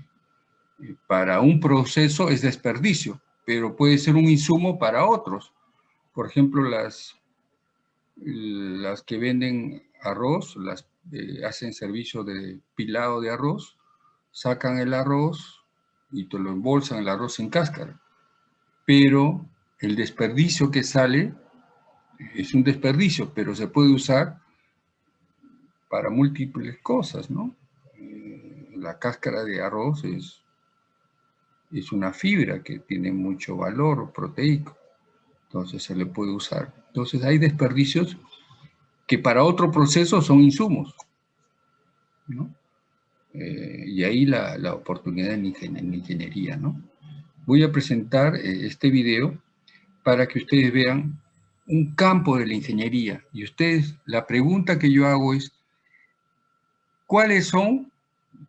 A: eh, para un proceso es desperdicio, pero puede ser un insumo para otros. Por ejemplo, las, las que venden arroz, las eh, hacen servicio de pilado de arroz, sacan el arroz y te lo embolsan el arroz sin cáscara. Pero el desperdicio que sale es un desperdicio, pero se puede usar para múltiples cosas, ¿no? Eh, la cáscara de arroz es es una fibra que tiene mucho valor proteico, entonces se le puede usar. Entonces hay desperdicios que para otro proceso son insumos, ¿no? Eh, y ahí la, la oportunidad en, en, ingeniería, ¿no? Voy a presentar eh, este video para que ustedes vean un campo de la ingeniería. Y ustedes, la pregunta que yo hago es, ¿cuáles son,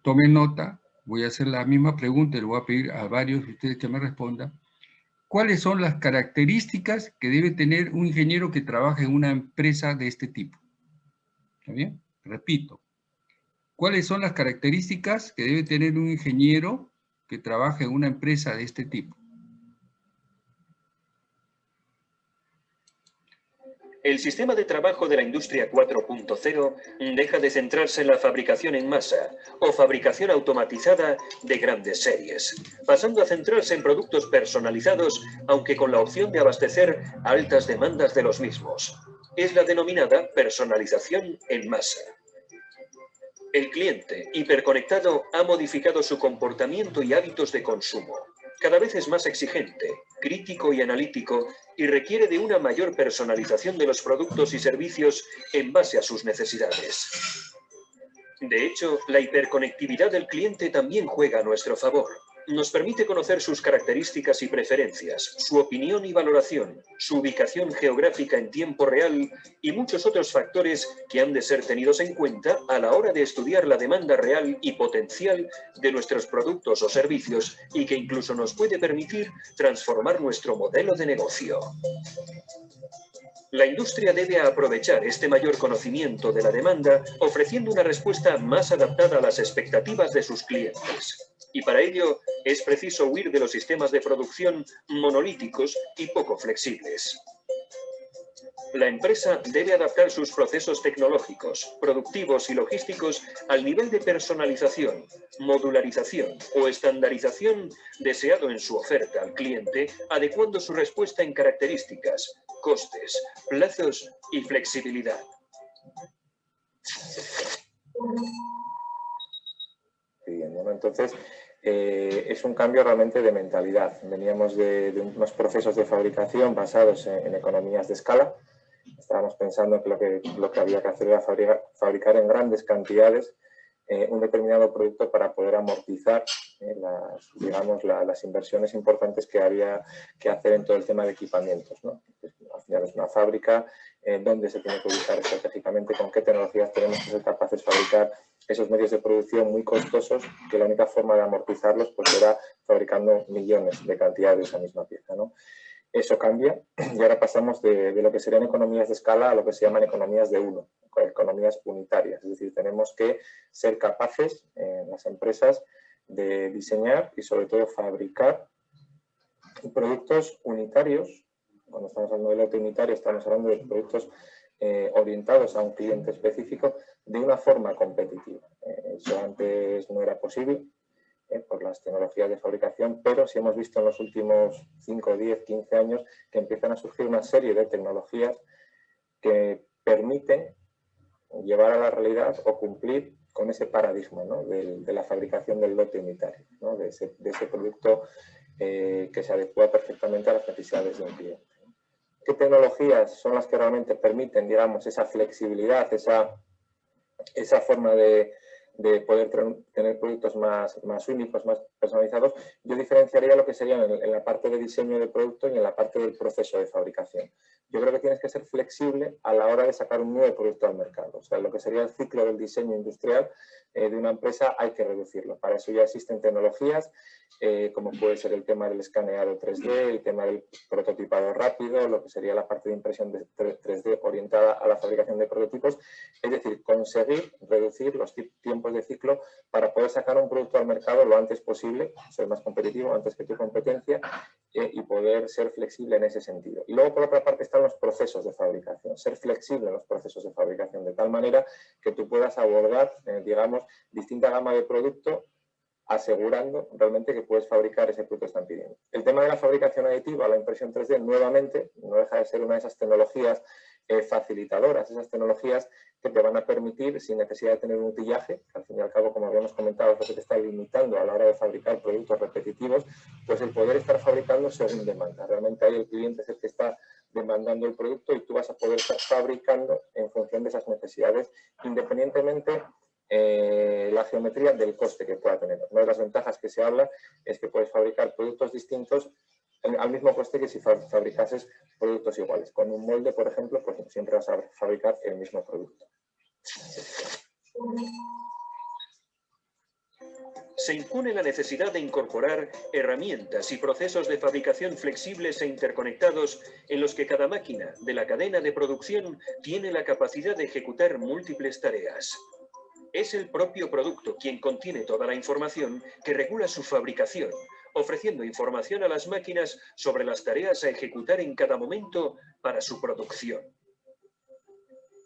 A: tomen nota, voy a hacer la misma pregunta y le voy a pedir a varios de ustedes que me respondan. ¿Cuáles son las características que debe tener un ingeniero que trabaja en una empresa de este tipo? ¿Está bien? Repito. ¿Cuáles son las características que debe tener un ingeniero que trabaja en una empresa de este tipo?
F: El sistema de trabajo de la industria 4.0 deja de centrarse en la fabricación en masa o fabricación automatizada de grandes series, pasando a centrarse en productos personalizados, aunque con la opción de abastecer altas demandas de los mismos. Es la denominada personalización en masa. El cliente hiperconectado ha modificado su comportamiento y hábitos de consumo cada vez es más exigente, crítico y analítico y requiere de una mayor personalización de los productos y servicios en base a sus necesidades. De hecho, la hiperconectividad del cliente también juega a nuestro favor nos permite conocer sus características y preferencias, su opinión y valoración, su ubicación geográfica en tiempo real y muchos otros factores que han de ser tenidos en cuenta a la hora de estudiar la demanda real y potencial de nuestros productos o servicios y que incluso nos puede permitir transformar nuestro modelo de negocio. La industria debe aprovechar este mayor conocimiento de la demanda ofreciendo una respuesta más adaptada a las expectativas de sus clientes y para ello es preciso huir de los sistemas de producción monolíticos y poco flexibles. La empresa debe adaptar sus procesos tecnológicos, productivos y logísticos al nivel de personalización, modularización o estandarización deseado en su oferta al cliente, adecuando su respuesta en características, costes, plazos y flexibilidad.
H: entonces, eh, es un cambio realmente de mentalidad. Veníamos de, unos procesos de fabricación basados en, economías de escala. Estábamos pensando que lo que, lo que había que hacer era fabricar, en grandes cantidades
I: eh, un determinado producto para poder amortizar eh, las, digamos, las inversiones importantes que había que hacer en todo el tema de equipamientos. ¿no? Al final es una fábrica, en dónde se tiene que ubicar estratégicamente, con qué tecnologías tenemos que ser capaces de fabricar esos medios de producción muy costosos que la única forma de amortizarlos pues era fabricando millones de cantidad de esa misma pieza. ¿no? Eso cambia y ahora pasamos de, lo que serían economías de escala a lo que se llaman economías de uno, economías unitarias. Es decir, tenemos que ser capaces en las empresas de diseñar y sobre todo fabricar productos unitarios. Cuando estamos hablando de lote unitario estamos hablando de productos eh, orientados a un cliente específico de una forma competitiva. Eh, eso antes no era posible ¿eh? por las tecnologías de fabricación, pero sí hemos visto en los últimos 5, 10, 15 años que empiezan a surgir una serie de tecnologías que permiten llevar a la realidad o cumplir con ese paradigma de, la fabricación del lote unitario, de, ese, producto eh, que se adecua perfectamente a las necesidades de un cliente. ¿Qué tecnologías son las que realmente permiten, digamos, esa flexibilidad, esa, esa forma de, de poder tener productos más, más únicos, más personalizados, yo diferenciaría lo que sería en, la parte de diseño del producto y en la parte del proceso de fabricación. Yo creo que tienes que ser flexible a la hora de sacar un nuevo producto al mercado. O sea, lo que sería el ciclo del diseño industrial eh, de una empresa hay que reducirlo. Para eso ya existen tecnologías eh, como puede ser el tema del escaneado 3D, el tema del prototipado rápido, lo que sería la parte de impresión de 3D orientada a la fabricación de prototipos, es decir, conseguir reducir los tiempos de ciclo para poder sacar un producto al mercado lo antes posible, ser más competitivo antes que tu competencia eh, y poder ser flexible en ese sentido. Y luego por otra parte están los procesos de fabricación, ser flexible en los procesos de fabricación de tal manera que tú puedas abordar, eh, digamos, distinta gama de producto asegurando realmente que puedes fabricar ese producto que están pidiendo. El tema de la fabricación aditiva, la impresión 3D, nuevamente, no deja de ser una de esas tecnologías eh, facilitadoras, esas tecnologías que te van a permitir, sin necesidad de tener un utillaje, que al fin y al cabo, como habíamos comentado, es lo que te está limitando a la hora de fabricar productos repetitivos, pues el poder estar fabricando según demanda. Realmente ahí el cliente es el que está demandando el producto y tú vas a poder estar fabricando en función de esas necesidades, independientemente eh, la geometría del coste que pueda tener. Una de las ventajas que se habla es que puedes fabricar productos distintos al mismo coste que si fabricases productos iguales. Con un molde, por ejemplo, pues siempre vas a fabricar el mismo producto.
F: Se impone la necesidad de incorporar herramientas y procesos de fabricación flexibles e interconectados en los que cada máquina de la cadena de producción tiene la capacidad de ejecutar múltiples tareas. Es el propio producto quien contiene toda la información que regula su fabricación, ofreciendo información a las máquinas sobre las tareas a ejecutar en cada momento para su producción.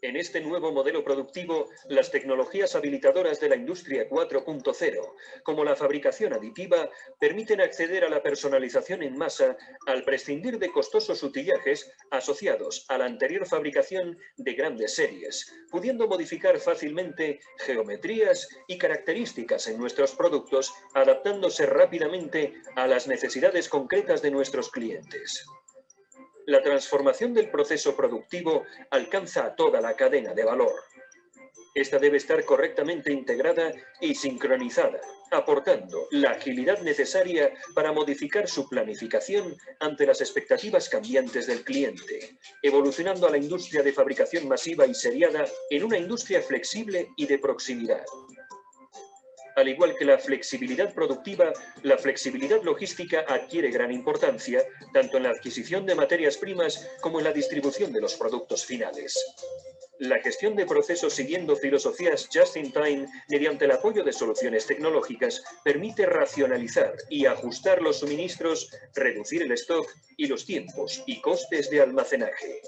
F: En este nuevo modelo productivo, las tecnologías habilitadoras de la industria 4.0, como la fabricación aditiva, permiten acceder a la personalización en masa al prescindir de costosos utillajes asociados a la anterior fabricación de grandes series, pudiendo modificar fácilmente geometrías y características en nuestros productos, adaptándose rápidamente a las necesidades concretas de nuestros clientes la transformación del proceso productivo alcanza a toda la cadena de valor. Esta debe estar correctamente integrada y sincronizada, aportando la agilidad necesaria para modificar su planificación ante las expectativas cambiantes del cliente, evolucionando a la industria de fabricación masiva y seriada en una industria flexible y de proximidad. Al igual que la flexibilidad productiva, la flexibilidad logística adquiere gran importancia, tanto en la adquisición de materias primas como en la distribución de los productos finales. La gestión de procesos siguiendo filosofías just-in-time mediante el apoyo de soluciones tecnológicas permite racionalizar y ajustar los suministros, reducir el stock y los tiempos y costes de almacenaje.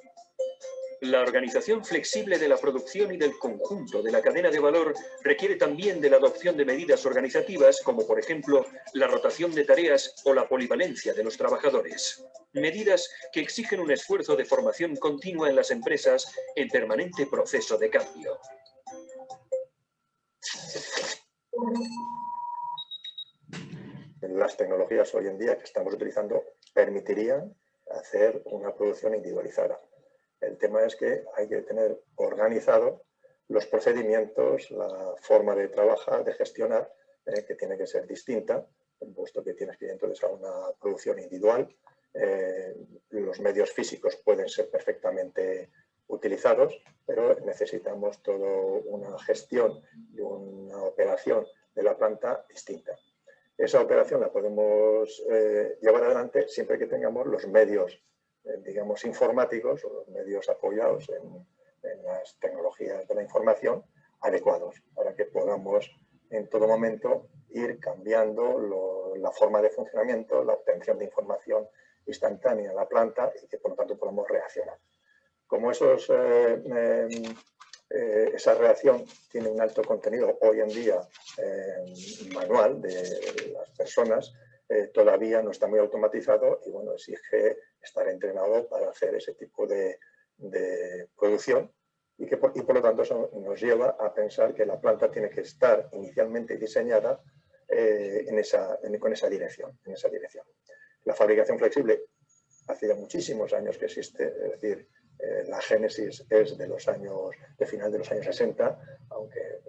F: La organización flexible de la producción y del conjunto de la cadena de valor requiere también de la adopción de medidas organizativas como por ejemplo la rotación de tareas o la polivalencia de los trabajadores. Medidas que exigen un esfuerzo de formación continua en las empresas en permanente proceso de cambio.
I: Las tecnologías hoy en día que estamos utilizando permitirían hacer una producción individualizada el tema es que hay que tener organizado
H: los procedimientos, la forma de trabajar, de gestionar, eh, que tiene que ser distinta, puesto que tienes que entonces a una producción individual. Eh, los medios físicos pueden ser perfectamente utilizados, pero necesitamos toda una gestión y una operación de la planta distinta. Esa operación la podemos eh, llevar adelante siempre que tengamos los medios, digamos, informáticos o los medios apoyados en, las tecnologías de la información adecuados para que podamos en todo momento ir cambiando la forma de funcionamiento, la obtención de información instantánea en la planta y que por lo tanto podamos reaccionar. Como esos, eh, eh, esa reacción tiene un alto contenido hoy en día manual de las personas, eh, todavía no está muy automatizado y bueno, exige estar entrenado para hacer ese tipo de, de producción y, que por, y por lo tanto eso nos lleva a pensar que la planta tiene que estar inicialmente diseñada eh, en esa, con esa dirección, en esa dirección. La fabricación flexible hace ya muchísimos años que existe, es decir, eh, la génesis es de los años, de final de los años 60, aunque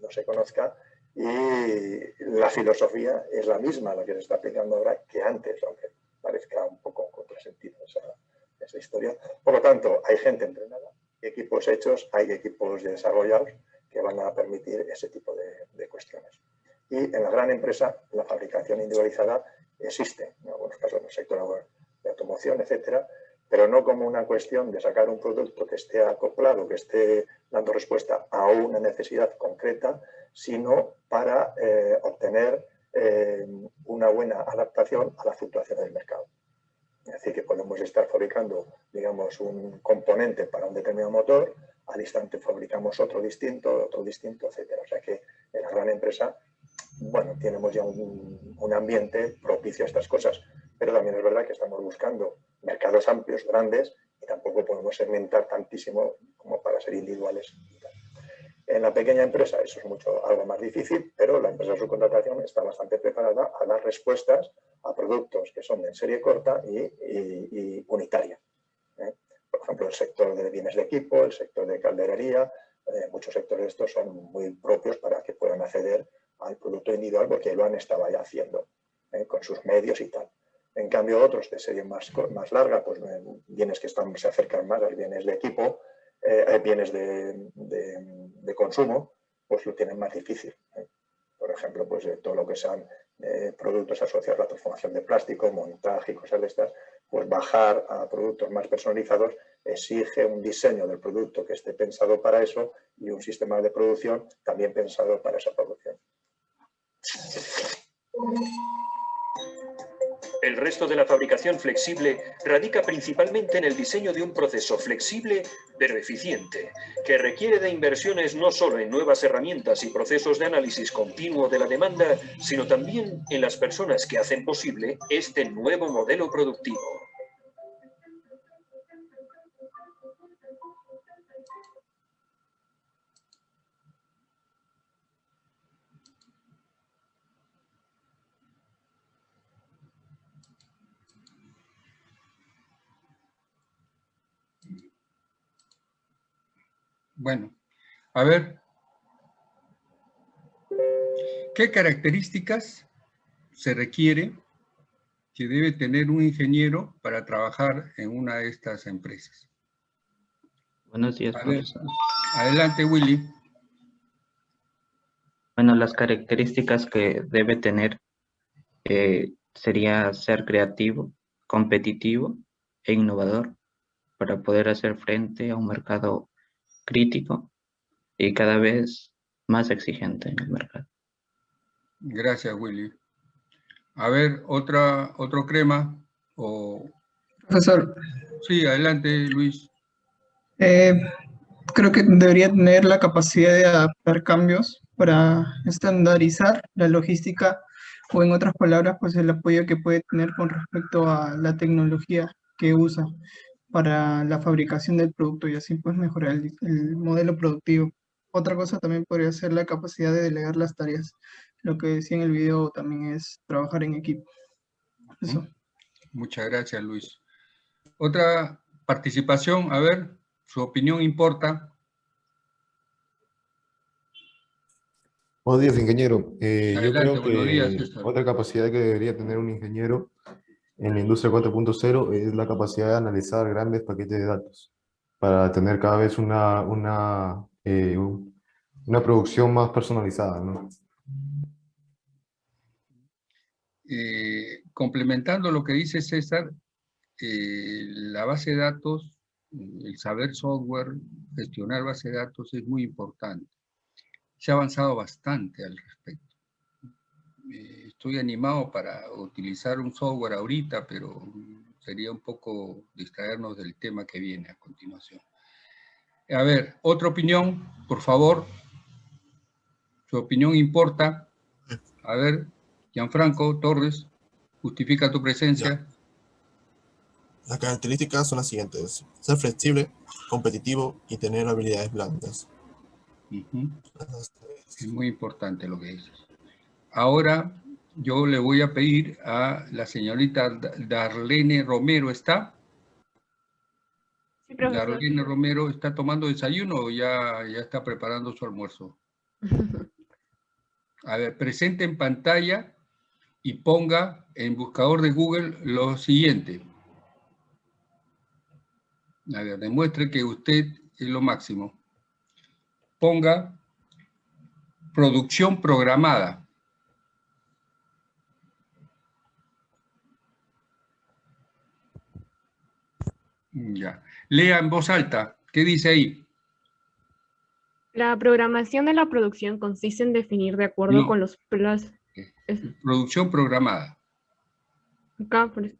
H: no se conozca, y la filosofía es la misma la que se está aplicando ahora que antes, aunque parezca un poco contrasentido esa, esa historia. Por lo tanto, hay gente entrenada, equipos hechos, hay equipos desarrollados que van a permitir ese tipo de, cuestiones. Y en la gran empresa, la fabricación individualizada existe, en algunos casos en el sector de automoción, etcétera, pero no como una cuestión de sacar un producto que esté acoplado, que esté dando respuesta a una necesidad concreta, sino para eh, obtener eh, una buena adaptación a la fluctuación del mercado. Es decir, que podemos estar fabricando, digamos, un componente para un determinado motor, al instante fabricamos otro distinto, otro distinto, etc. O sea que en la gran empresa, bueno, tenemos ya un, un ambiente propicio a estas cosas, pero también es verdad que estamos buscando mercados amplios, grandes, y tampoco podemos segmentar tantísimo como para ser individuales. En la pequeña empresa eso es mucho, algo más difícil, pero la empresa de subcontratación está bastante preparada a dar respuestas a productos que son de serie corta y, unitaria. ¿eh? Por ejemplo, el sector de bienes de equipo, el sector de calderería, eh, muchos sectores de estos son muy propios para que puedan acceder al producto individual porque lo han estado ya haciendo ¿eh? con sus medios y tal. En cambio, otros de serie más, más larga, pues bienes que están, se acercan más a bienes de equipo, eh, bienes de, de, consumo, pues lo tienen más difícil. ¿eh? Por ejemplo, pues todo lo que sean eh, productos asociados a la transformación de plástico, montaje y cosas de estas, pues bajar a productos más personalizados exige un diseño del producto que esté pensado para eso y un sistema de producción también pensado para esa producción.
F: El resto de la fabricación flexible radica principalmente en el diseño de un proceso flexible pero eficiente, que requiere de inversiones no solo en nuevas herramientas y procesos de análisis continuo de la demanda, sino también en las personas que hacen posible este nuevo modelo productivo.
A: Bueno, a ver, ¿qué características se requiere que debe tener un ingeniero para trabajar en una de estas empresas?
C: Buenos días, profesor.
A: Adelante, Willy.
C: Bueno, las características que debe tener eh, sería ser creativo, competitivo e innovador para poder hacer frente a un mercado crítico y cada vez más exigente en el mercado.
A: Gracias, Willy. A ver, otra, otro crema o...
J: Profesor.
A: Sí, adelante, Luis.
J: Eh, creo que debería tener la capacidad de adaptar cambios para estandarizar la logística o en otras palabras, pues el apoyo que puede tener con respecto a la tecnología que usa para la fabricación del producto y así pues mejorar el, modelo productivo. Otra cosa también podría ser la capacidad de delegar las tareas. Lo que decía en el video también es trabajar en equipo. Eso.
A: Muchas gracias, Luis. Otra participación, a ver, su opinión importa.
K: Buenos días, ingeniero. Eh, yo creo
A: días,
K: que otra capacidad que debería tener un ingeniero en la industria 4.0 es la capacidad de analizar grandes paquetes de datos para tener cada vez una, una, eh, un- una producción más personalizada, ¿no?
A: Complementando lo que dice César, eh, la base de datos, el saber software, gestionar base de datos es muy importante. Se ha avanzado bastante al respecto. Eh, estoy animado para utilizar un software ahorita, pero sería un poco distraernos del tema que viene a continuación. A ver, otra opinión, por favor. Su opinión importa. A ver, Gianfranco Torres, justifica tu presencia.
L: Las características son las siguientes. Ser flexible, competitivo y tener habilidades blandas.
A: Es muy importante lo que dices. Ahora yo le voy a pedir a la señorita Da- Darlene Romero, ¿está?
B: Sí, profesor.
A: Darlene Romero, ¿está tomando desayuno o ya, ya está preparando su almuerzo? A ver, presente en pantalla y ponga en buscador de Google lo siguiente. A ver, demuestre que usted es lo máximo. Ponga producción programada. Ya. Lea en voz alta. ¿Qué dice ahí?
B: La programación de la producción consiste en definir de acuerdo
A: No.
B: con los plazos.
A: Producción programada.
B: Acá, por es-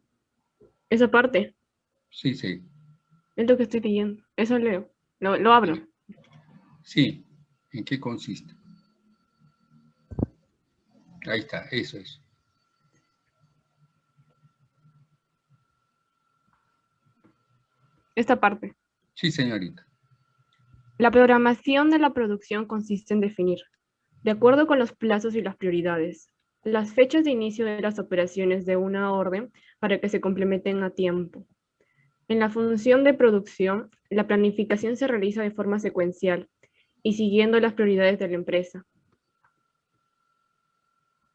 B: esa parte,
A: Sí, sí.
B: es lo que estoy leyendo. Eso leo. Lo, lo abro.
A: Sí. ¿En qué consiste? Ahí está, eso es.
B: Esta parte.
A: Sí, señorita.
B: La programación de la producción consiste en definir, de acuerdo con los plazos y las prioridades, las fechas de inicio de las operaciones de una orden para que se complementen a tiempo. En la función de producción, la planificación se realiza de forma secuencial y siguiendo las prioridades de la empresa.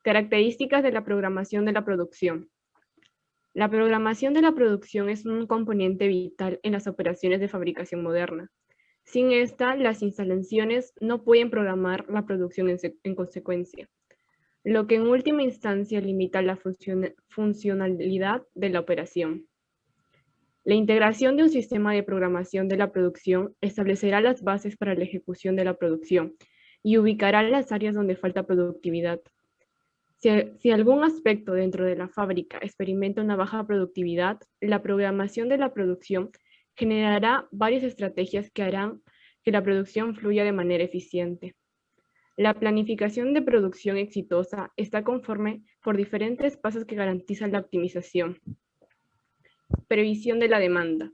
B: Características de la programación de la producción. La programación de la producción es un componente vital en las operaciones de fabricación moderna. Sin esta, las instalaciones no pueden programar la producción en, se- en consecuencia, lo que en última instancia limita la funciona- funcionalidad de la operación. La integración de un sistema de programación de la producción establecerá las bases para la ejecución de la producción y ubicará las áreas donde falta productividad. Si, algún aspecto dentro de la fábrica experimenta una baja productividad, la programación de la producción generará varias estrategias que harán que la producción fluya de manera eficiente. La planificación de producción exitosa está conforme por diferentes pasos que garantizan la optimización. Previsión de la demanda.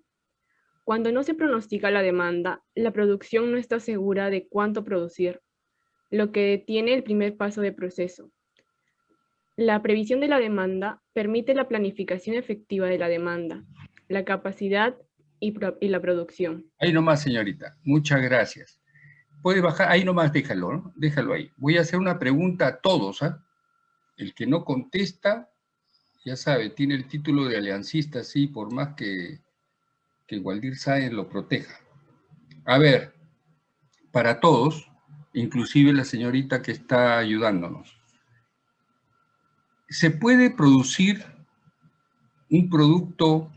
B: Cuando no se pronostica la demanda, la producción no está segura de cuánto producir, lo que detiene el primer paso de proceso. La previsión de la demanda permite la planificación efectiva de la demanda, la capacidad y, la producción.
A: Ahí nomás, señorita. Muchas gracias. Puede bajar, ahí nomás déjalo, ¿no? Déjalo ahí. Voy a hacer una pregunta a todos, ¿ah? El que no contesta, ya sabe, tiene el título de aliancista, sí, por más que, que Waldir Sáenz lo proteja. A ver, para todos, inclusive la señorita que está ayudándonos. ¿Se puede producir un producto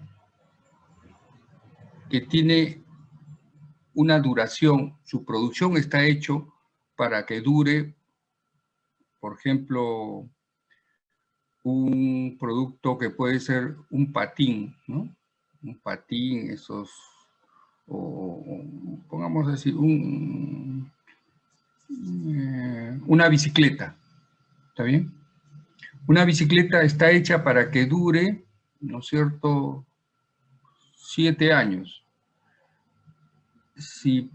A: que tiene una duración, su producción está hecho para que dure, por ejemplo, un producto que puede ser un patín, ¿no? Un patín, esos, o pongamos así, un, eh, una bicicleta, ¿está bien? Una bicicleta está hecha para que dure, ¿no es cierto?, siete años. Si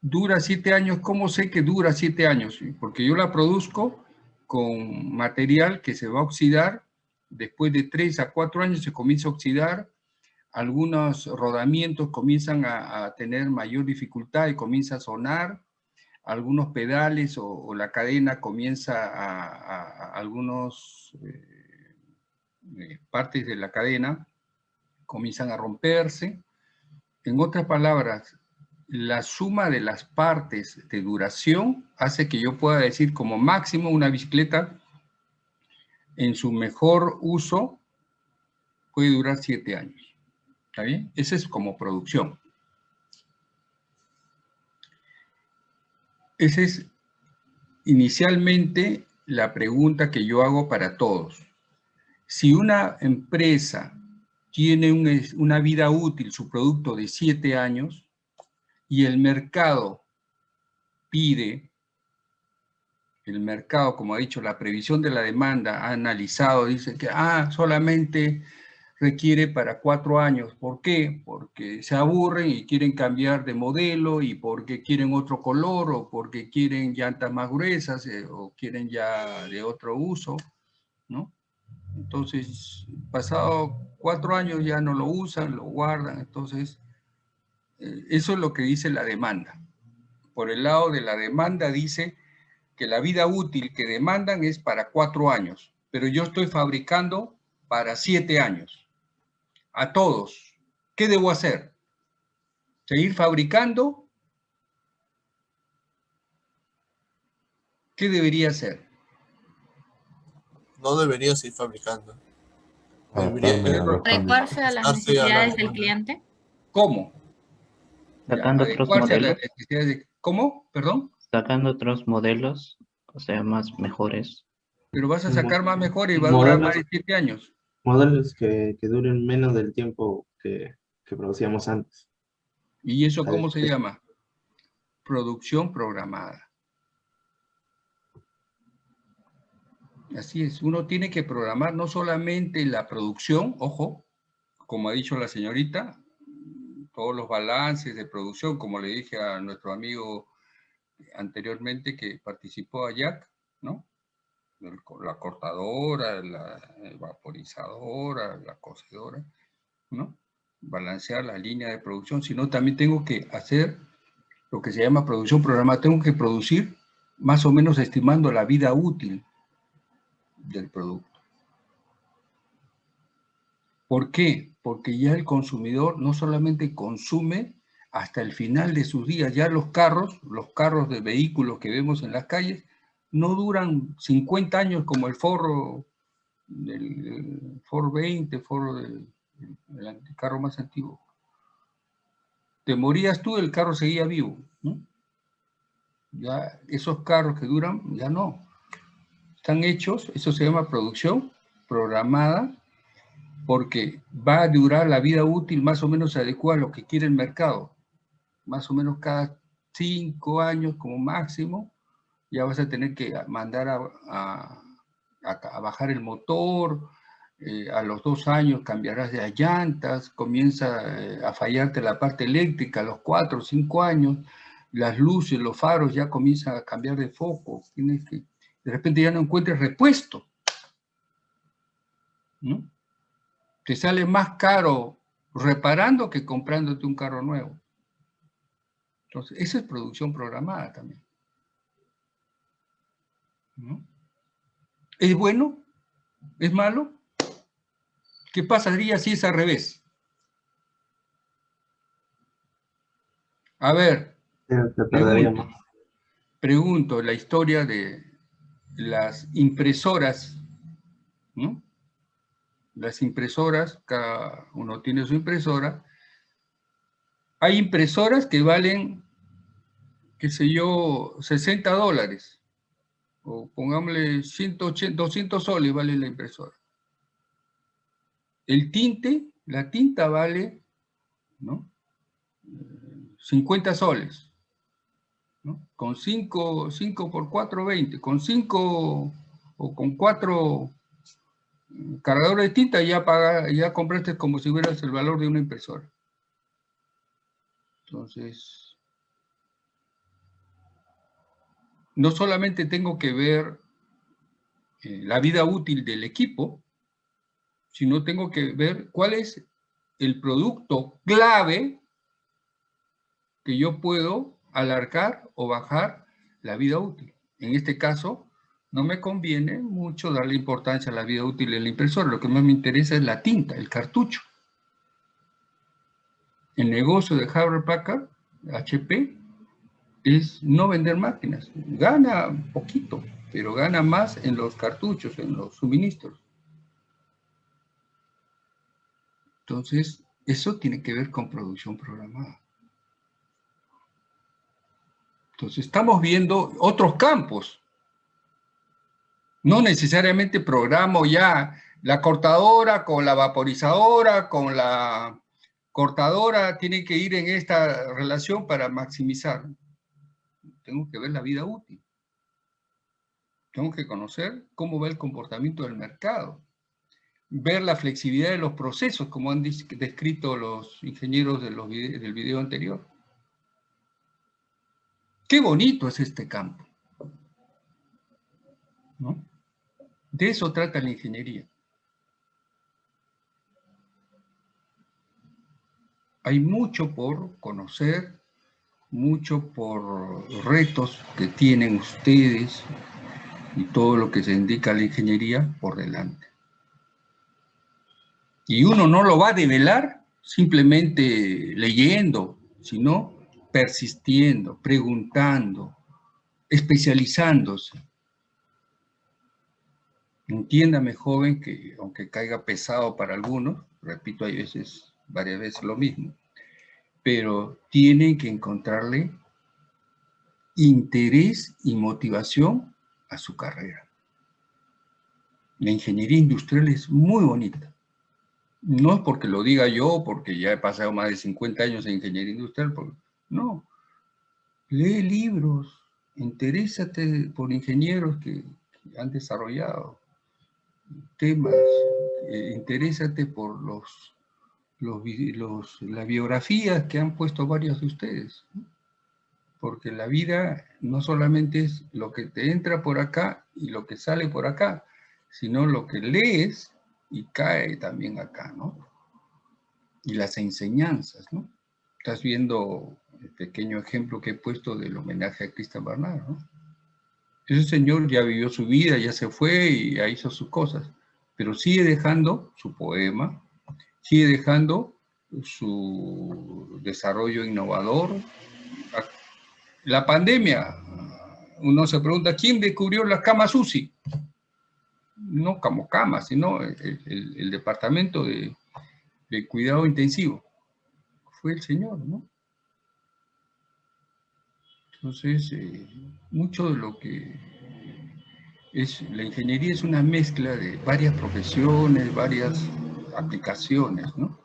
A: dura siete años, ¿cómo sé que dura siete años? Porque yo la produzco con material que se va a oxidar, después de tres a cuatro años se comienza a oxidar, algunos rodamientos comienzan a, tener mayor dificultad y comienza a sonar, algunos pedales o, la cadena comienza a, algunos eh, eh, partes de la cadena comienzan a romperse. En otras palabras, la suma de las partes de duración hace que yo pueda decir como máximo una bicicleta en su mejor uso puede durar siete años. ¿Está bien? Ese es como producción. Esa es inicialmente la pregunta que yo hago para todos. Si una empresa tiene una vida útil, su producto de siete años, y el mercado pide, el mercado, como ha dicho, la previsión de la demanda ha analizado, dice que ah, solamente requiere para cuatro años. ¿Por qué? Porque se aburren y quieren cambiar de modelo y porque quieren otro color o porque quieren llantas más gruesas eh, o quieren ya de otro uso, ¿no? Entonces, pasado cuatro años ya no lo usan, lo guardan, entonces eh, eso es lo que dice la demanda. Por el lado de la demanda dice que la vida útil que demandan es para cuatro años, pero yo estoy fabricando para siete años. A todos. ¿Qué debo hacer? ¿Seguir fabricando? ¿Qué debería hacer?
L: No debería seguir fabricando.
M: ¿Adecuarse a las necesidades del cliente?
A: ¿Cómo?
C: Sacando otros modelos.
A: ¿Cómo? ¿Perdón?
C: Sacando otros modelos, o sea, más mejores.
A: Pero vas a sacar más mejores y va a durar más de 7 años.
N: Modelos que, que, duren menos del tiempo que, que producíamos antes.
A: ¿Y eso cómo se llama? Producción programada. Así es, uno tiene que programar no solamente la producción, ojo, como ha dicho la señorita, todos los balances de producción, como le dije a nuestro amigo anteriormente que participó a Jack, ¿no? La cortadora, la vaporizadora, la cocedora, ¿no? Balancear la línea de producción, sino también tengo que hacer lo que se llama producción programada. Tengo que producir más o menos estimando la vida útil del producto. ¿Por qué? Porque ya el consumidor no solamente consume hasta el final de sus días, ya los carros, los carros de vehículos que vemos en las calles, no duran 50 años como el forro del Ford 20, forro del el carro más antiguo. Te morías tú, el carro seguía vivo. Ya esos carros que duran, ya no. Están hechos, eso se llama producción programada porque va a durar la vida útil más o menos adecuada a lo que quiere el mercado. Más o menos cada cinco años como máximo, ya vas a tener que mandar a, bajar el motor, eh, a los dos años cambiarás de llantas, comienza eh, a fallarte la parte eléctrica a los cuatro o cinco años, las luces, los faros ya comienzan a cambiar de foco, tienes que, de repente ya no encuentres repuesto. ¿no? te sale más caro reparando que comprándote un carro nuevo. Entonces, esa es producción programada también. ¿Es bueno? ¿Es malo? ¿Qué pasaría si es al revés? A ver, pregunto, pregunto la historia de las impresoras, ¿no? las impresoras, cada uno tiene su impresora, hay impresoras que valen, qué sé yo, 60 dólares, o pongámosle 180, 200 soles vale la impresora. El tinte, la tinta vale, ¿no? 50 soles, ¿no? Con 5, 5 por 4, 20, con 5 o con 4 cargador de tinta ya, paga, ya compraste como si hubieras el valor de una impresora. Entonces, no solamente tengo que ver eh, la vida útil del equipo, sino tengo que ver cuál es el producto clave que yo puedo alargar o bajar la vida útil. En este caso, no me conviene mucho darle importancia a la vida útil del impresor. Lo que más me interesa es la tinta, el cartucho. El negocio de Harvard Packard, HP, es no vender máquinas. Gana poquito, pero gana más en los cartuchos, en los suministros. Entonces, eso tiene que ver con producción programada. Entonces, estamos viendo otros campos. No necesariamente programo ya la cortadora con la vaporizadora, con la cortadora, tiene que ir en esta relación para maximizar. Tengo que ver la vida útil. Tengo que conocer cómo va el comportamiento del mercado. Ver la flexibilidad de los procesos, como han descrito los ingenieros del video anterior. Qué bonito es este campo. De eso trata la ingeniería. Hay mucho por conocer, mucho por retos que tienen ustedes y todo lo que se indica la ingeniería por delante. Y uno no lo va a develar simplemente leyendo, sino persistiendo, preguntando, especializándose. Entiéndame, joven, que aunque caiga pesado para algunos, repito, hay veces, varias veces lo mismo, pero tienen que encontrarle interés y motivación a su carrera. La ingeniería industrial es muy bonita. No es porque lo diga yo, porque ya he pasado más de 50 años en ingeniería industrial, no. Lee libros, interésate por ingenieros que, han desarrollado temas, eh, interésate por los los, las biografías que han puesto varios de ustedes. Porque la vida no solamente es lo que te entra por acá y lo que sale por acá, sino lo que lees y cae también acá, ¿no? Y las enseñanzas, ¿no? Estás viendo el pequeño ejemplo que he puesto del homenaje a Cristian Barnard, ¿no? Ese señor ya vivió su vida, ya se fue y ya hizo sus cosas, pero sigue dejando su poema, sigue dejando su desarrollo innovador. La pandemia, uno se pregunta, ¿quién descubrió las camas UCI? No como camas, sino el, departamento de, cuidado intensivo. Fue el señor, ¿no? Entonces, eh, mucho de lo que es la ingeniería es una mezcla de varias profesiones, varias aplicaciones, ¿no?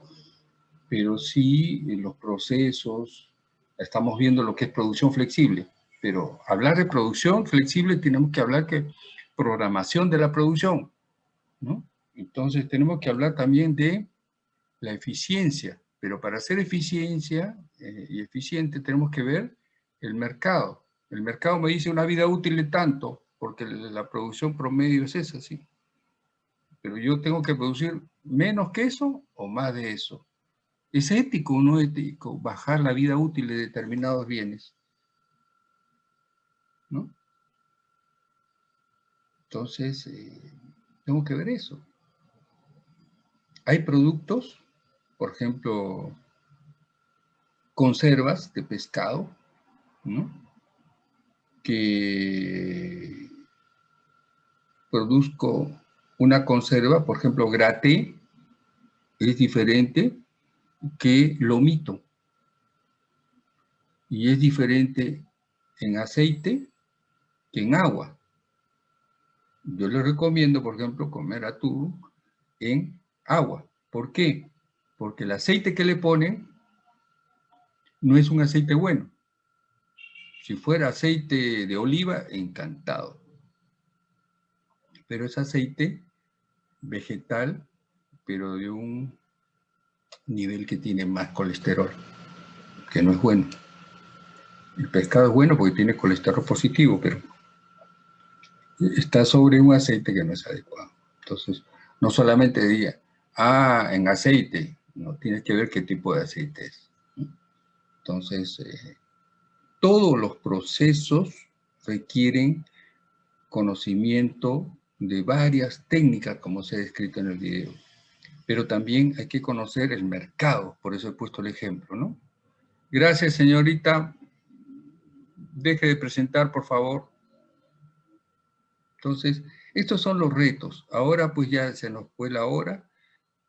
A: Pero sí los procesos, estamos viendo lo que es producción flexible, pero hablar de producción flexible tenemos que hablar que programación de la producción, ¿no? Entonces tenemos que hablar también de la eficiencia, pero para hacer eficiencia eh, y eficiente tenemos que ver el mercado. El mercado me dice una vida útil de tanto, porque la producción promedio es esa, sí. Pero yo tengo que producir menos que eso o más de eso. ¿Es ético o no ético bajar la vida útil de determinados bienes? ¿No? Entonces, eh, tengo que ver eso. Hay productos, por ejemplo, conservas de pescado, ¿no? que produzco una conserva, por ejemplo, graté, es diferente que lomito. Y es diferente en aceite que en agua. Yo les recomiendo, por ejemplo, comer atún en agua. ¿Por qué? Porque el aceite que le ponen no es un aceite bueno. Si fuera aceite de oliva, encantado. Pero es aceite vegetal, pero de un nivel que tiene más colesterol, que no es bueno. El pescado es bueno porque tiene colesterol positivo, pero está sobre un aceite que no es adecuado. Entonces, no solamente diga, ah, en aceite, no, tienes que ver qué tipo de aceite es. Entonces, eh, todos los procesos requieren conocimiento de varias técnicas, como se ha descrito en el video. Pero también hay que conocer el mercado, por eso he puesto el ejemplo, ¿no? Gracias, señorita. Deje de presentar, por favor. Entonces, estos son los retos. Ahora pues ya se nos fue la hora.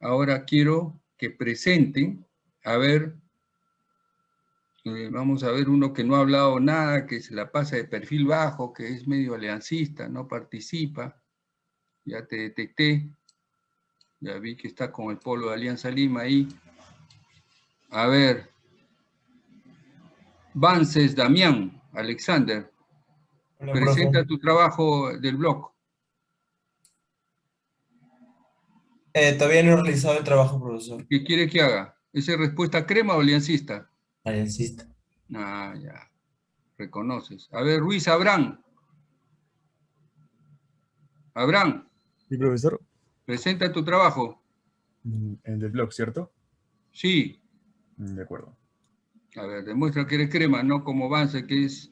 A: Ahora quiero que presenten, a ver, eh, vamos a ver uno que no ha hablado nada, que se la pasa de perfil bajo, que es medio aliancista, no participa. Ya te detecté. Ya vi que está con el polo de Alianza Lima ahí. A ver. Vances Damián, Alexander. Presenta tu trabajo del blog.
O: Eh, todavía no he realizado el trabajo, profesor.
A: ¿Qué quiere que haga? ¿Esa respuesta crema o aliancista?
O: Aliancista.
A: Ah, ya. Reconoces. A ver, Ruiz Abrán. Abraham.
P: Sí, profesor.
A: Presenta tu trabajo.
P: Mm, el del blog, ¿cierto?
A: Sí.
P: Mm, de acuerdo.
A: A ver, demuestra que eres crema, no como Vance, que es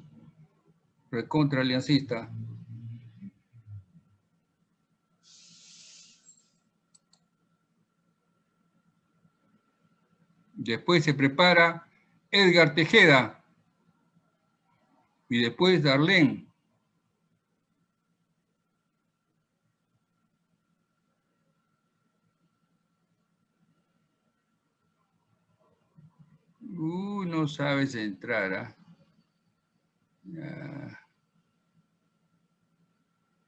A: recontra aliancista. Después se prepara Edgar Tejeda. Y después Darlene. Uh, no sabes entrar, ¿ah?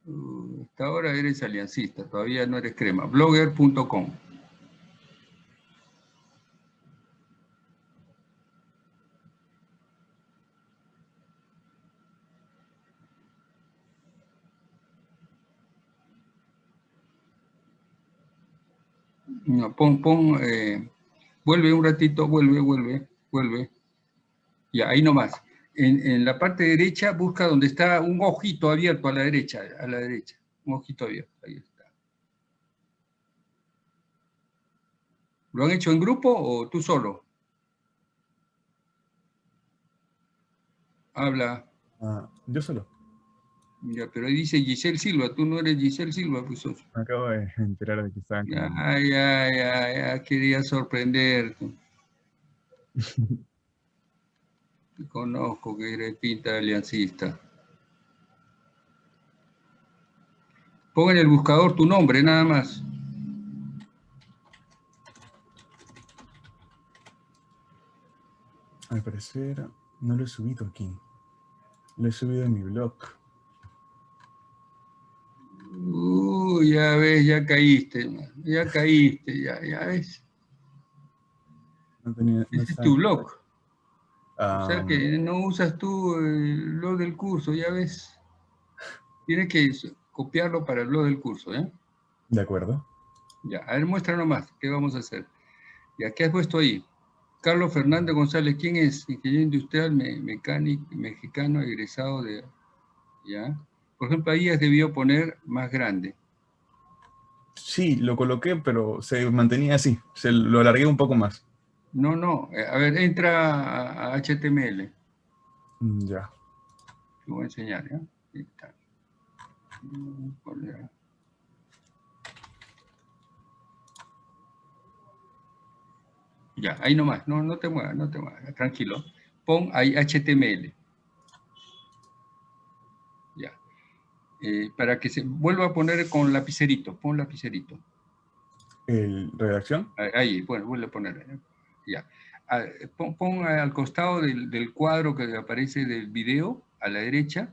A: Uh, hasta ahora eres aliancista, todavía no eres crema. Blogger.com. No, pon, pon, eh, vuelve un ratito, vuelve, vuelve, vuelve. Ya, ahí nomás. En, en, la parte derecha busca donde está un ojito abierto a la derecha, a la derecha. Un ojito abierto, ahí está. ¿Lo han hecho en grupo o tú solo? Habla.
P: Ah, yo solo.
A: Ya, pero ahí dice Giselle Silva, tú no eres Giselle Silva, pues sos.
P: Me acabo de enterar de que estaban...
A: Ya, ya, ya, ya, quería sorprenderte. Conozco que de aliancista. Pon en el buscador tu nombre, nada más.
P: Al parecer no lo he subido aquí. Lo he subido en mi blog.
A: Uy, ya ves, ya caíste, ya caíste, ya, ya ves.
P: No tenía, no
A: Ese es tu blog. O sea que no usas tú el blog del curso, ya ves. Tienes que copiarlo para el blog del curso, ¿eh?
P: de acuerdo.
A: Ya, a ver, muestra nomás, ¿qué vamos a hacer? Ya, ¿qué has puesto ahí? Carlos Fernández González, ¿quién es? Ingeniero industrial, me- mecánico, mexicano, egresado de... ¿Ya? Por ejemplo, ahí has debido poner más grande.
P: Sí, lo coloqué, pero se mantenía así. Se lo alargué un poco más.
A: No, no, eh, a ver, entra a, a HTML.
P: Mm, Ya.
A: Te voy a enseñar, ¿ya? Ahí está. Mm, Ya, ahí nomás, no, no te muevas, no te muevas, tranquilo. Pon ahí HTML. Ya. Eh, para que se vuelva a poner con lapicerito, pon lapicerito.
P: El, ¿Redacción?
A: Ahí, Ahí, bueno, vuelve a poner. ¿Eh? Ya. Ah, Pon, pon al costado del, del cuadro que aparece del video, a la derecha,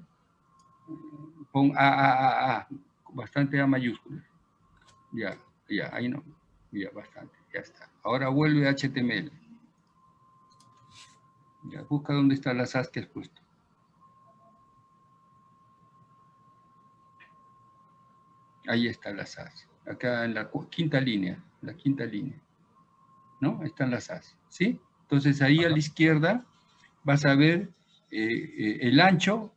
A: pon A, A, A, A, bastante A mayúscula. Ya, ya, ahí no. Ya, bastante, ya está. Ahora vuelve a HTML. Ya, busca dónde están las As que has puesto. Ahí están las As. Acá en la quinta línea, la quinta línea. ¿No? Ahí están las As. ¿Sí? Entonces ahí a la izquierda vas a ver eh, eh, el ancho,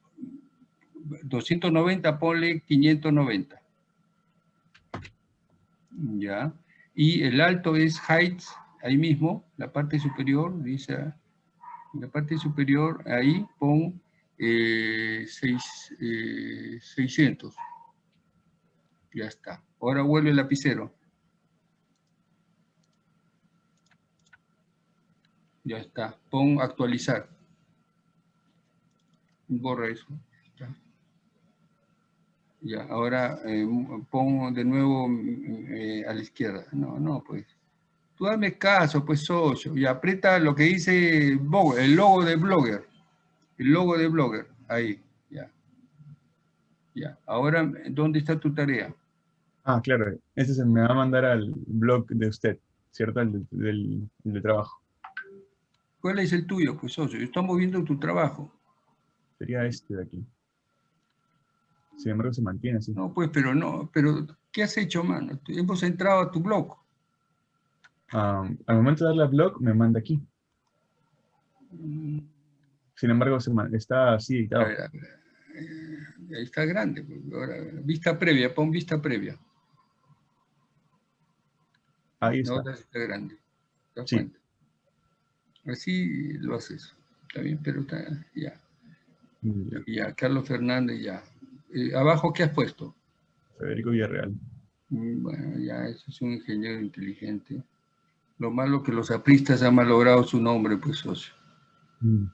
A: 290, ponle 590. Ya. Y el alto es height, ahí mismo, la parte superior, dice, la parte superior, ahí pon eh, seis, eh, 600. Ya está. Ahora vuelve el lapicero. Ya está. Pon actualizar. Borra eso. Ya, ahora eh, pon de nuevo eh, a la izquierda. No, no, pues. Tú dame caso, pues socio. Y aprieta lo que dice el logo de Blogger. El logo de Blogger. Ahí, ya. Ya. Ahora, ¿dónde está tu tarea?
P: Ah, claro. Ese se me va a mandar al blog de usted, ¿cierto? El, del, de trabajo.
A: ¿Cuál es el tuyo, pues, socio? Estamos viendo tu trabajo.
P: Sería este de aquí. Sin embargo, se mantiene así.
A: No, pues, pero no, pero ¿qué has hecho, mano? Hemos entrado a tu blog.
P: al momento de darle al blog, me manda aquí. Mm. Sin embargo, se está así editado.
A: Eh, ahí está grande. Pues, ahora, vista previa, pon vista previa.
P: Ahí está.
A: Ahora está grande. sí. Así lo haces. Está bien, pero está, ya. Ya, Carlos Fernández, ya. Eh, ¿Abajo qué has puesto?
P: Federico Villarreal.
A: Mm, bueno, ya, eso es un ingeniero inteligente. Lo malo que los apristas han malogrado su nombre, pues, socio. Mm.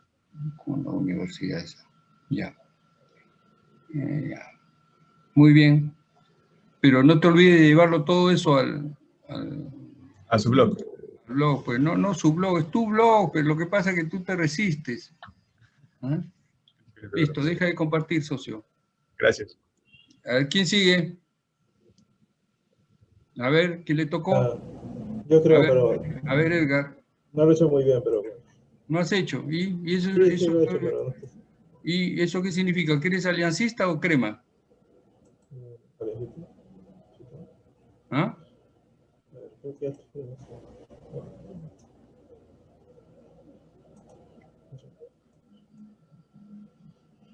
A: Con la universidad esa. Ya. Eh, ya. Muy bien. Pero no te olvides de llevarlo todo eso al...
P: a su blog
A: blog, pues no, no su blog, es tu blog, pero lo que pasa es que tú te resistes. ¿Ah? Listo, deja de compartir, socio.
P: Gracias.
A: A ver, ¿quién sigue? A ver, ¿quién le tocó? Ah,
Q: yo creo, pero...
A: A ver, Edgar.
Q: No lo he hecho muy bien, pero...
A: No has hecho. ¿Y, eso, ¿Y eso qué significa? ¿Que eres aliancista o crema? ¿Ah?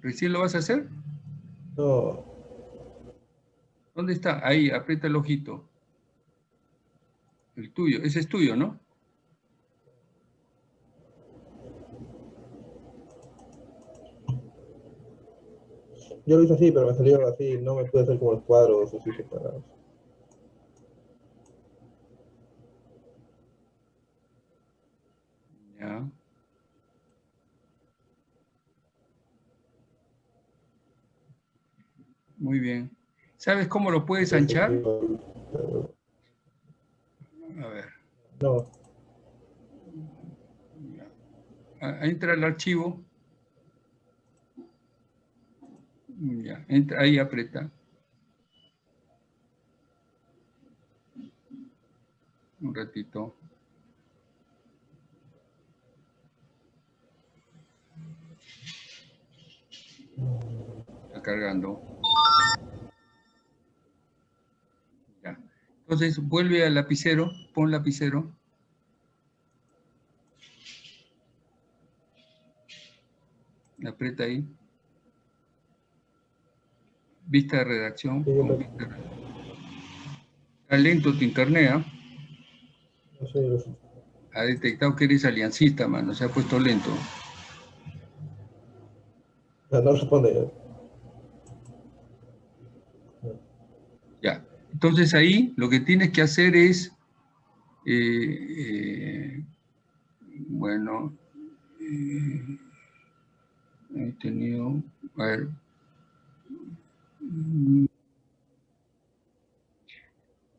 A: ¿Recién lo vas a hacer?
Q: No.
A: ¿Dónde está? Ahí, aprieta el ojito. El tuyo, ese es tuyo, ¿no?
Q: Yo lo hice así, pero me salió así, no me pude hacer como los cuadros así separados.
A: Muy bien. ¿Sabes cómo lo puedes anchar? A ver.
Q: No.
A: Entra el archivo. Ya, entra, ahí aprieta. Un ratito. Está cargando. Entonces vuelve al lapicero, pon lapicero. Aprieta ahí. Vista de redacción. Está lento tu internet, ¿ah? Ha detectado que eres aliancista, mano. Se ha puesto lento.
Q: No responde.
A: Ya. Entonces ahí lo que tienes que hacer es, eh, eh, bueno, eh, he tenido, a ver,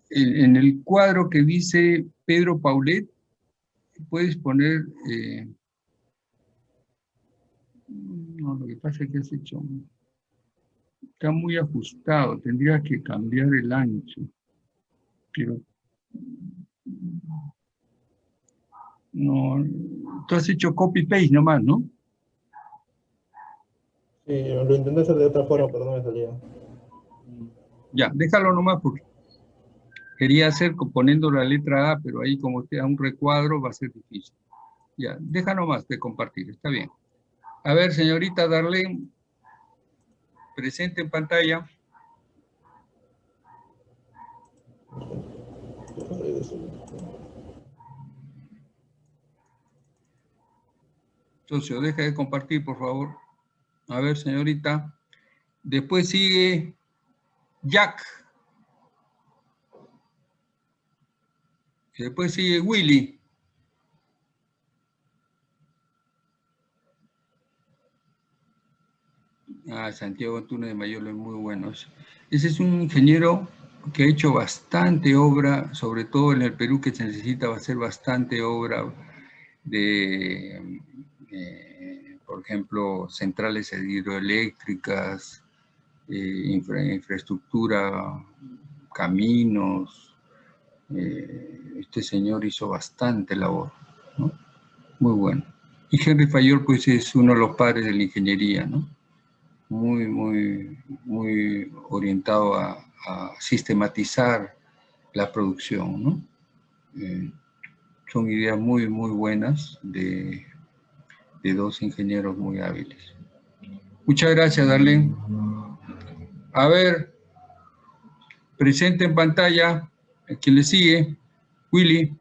A: en, el cuadro que dice Pedro Paulet, puedes poner, no, lo que pasa es que has hecho está muy ajustado, tendría que cambiar el ancho. Pero no, tú has hecho copy-paste nomás, ¿no?
Q: Sí, lo intenté hacer de otra forma, pero no me salía.
A: Ya, déjalo nomás porque quería hacer poniendo la letra A, pero ahí como te da un recuadro va a ser difícil. Ya, deja nomás de compartir, está bien. A ver, señorita Darlene, presente en pantalla. Socio, deja de compartir, por favor. A ver, señorita. Después sigue Jack. Después sigue Willy. Ah, Santiago Antunes de Mayor es muy bueno. Ese es un ingeniero que ha hecho bastante obra, sobre todo en el Perú que se necesita hacer bastante obra de, eh, por ejemplo, centrales hidroeléctricas, eh, infraestructura, caminos. Eh, este señor hizo bastante labor, Muy bueno. Y Henry Fayol, pues, es uno de los padres de la ingeniería, ¿no? Muy, muy, muy orientado a, sistematizar la producción, ¿no? Eh, son ideas muy, muy buenas de, de dos ingenieros muy hábiles. Muchas gracias, Darlene. A ver, presente en pantalla, quien le sigue, Willy.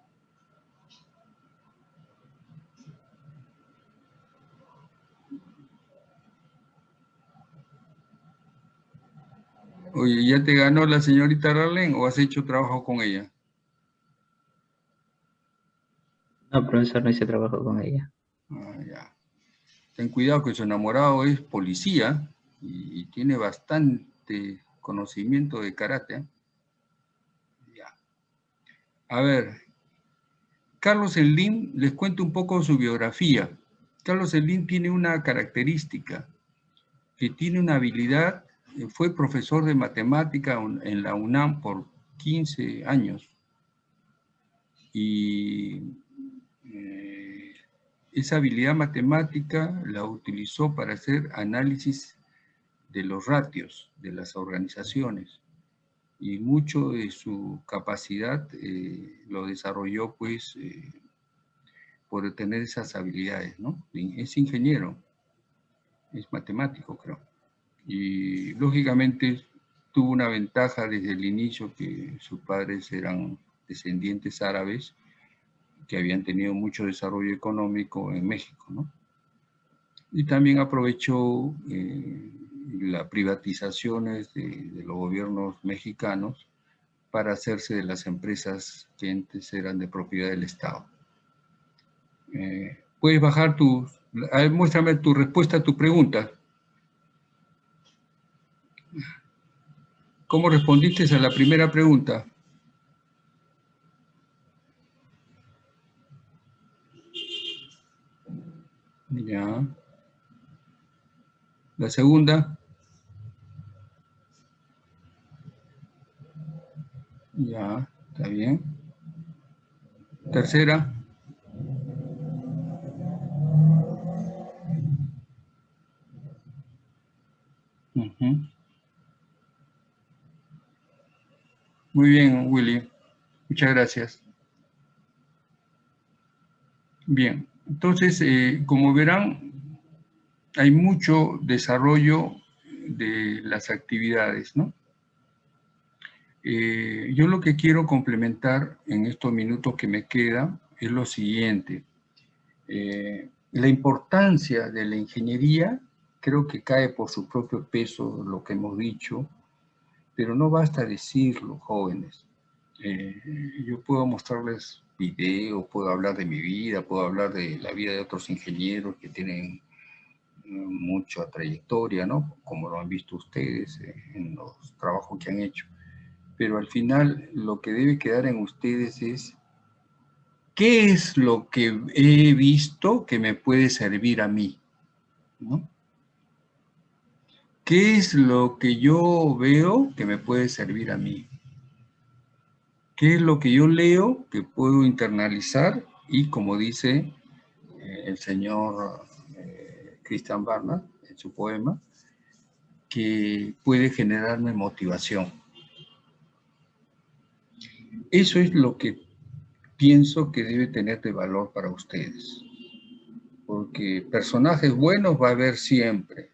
A: Oye, ¿ya te ganó la señorita Darlene o has hecho trabajo con ella?
C: No, profesor, no hice trabajo con ella.
A: Ah, ya. Ten cuidado que su enamorado es policía y tiene bastante conocimiento de karate. Ya. A ver, Carlos Slim, les cuento un poco su biografía. Carlos Slim tiene una característica, que tiene una habilidad, fue profesor de matemática en la UNAM por 15 años. Y eh, esa habilidad matemática la utilizó para hacer análisis de los ratios de las organizaciones y mucho de su capacidad eh, lo desarrolló pues eh, por tener esas habilidades, ¿no? Es ingeniero, es matemático creo. Y lógicamente tuvo una ventaja desde el inicio que sus padres eran descendientes árabes que habían tenido mucho desarrollo económico en México, ¿no? Y también aprovechó eh, las privatizaciones de, los gobiernos mexicanos para hacerse de las empresas que antes eran de propiedad del Estado. Eh, puedes bajar tu... muéstrame tu respuesta a tu pregunta. ¿Cómo respondiste a la primera pregunta? Ya. La segunda. Ya, está bien. Tercera. Muy bien, Willy. Muchas gracias. Bien, entonces, eh, como verán, hay mucho desarrollo de las actividades, ¿no? Eh, yo lo que quiero complementar en estos minutos que me quedan es lo siguiente. Eh, la importancia de la ingeniería creo que cae por su propio peso, lo que hemos dicho, pero no basta decirlo, jóvenes. Eh, yo puedo mostrarles videos, puedo hablar de mi vida, puedo hablar de la vida de otros ingenieros que tienen mucha trayectoria, ¿no? Como lo han visto ustedes en los trabajos que han hecho pero al final lo que debe quedar en ustedes es qué es lo que he visto que me puede servir a mí, ¿Qué es lo que yo veo que me puede servir a mí? ¿Qué es lo que yo leo que puedo internalizar? Y como dice eh, el señor eh, Christian Barnard en su poema, que puede generarme motivación. Eso es lo que pienso que debe tener de valor para ustedes. Porque personajes buenos va a haber siempre,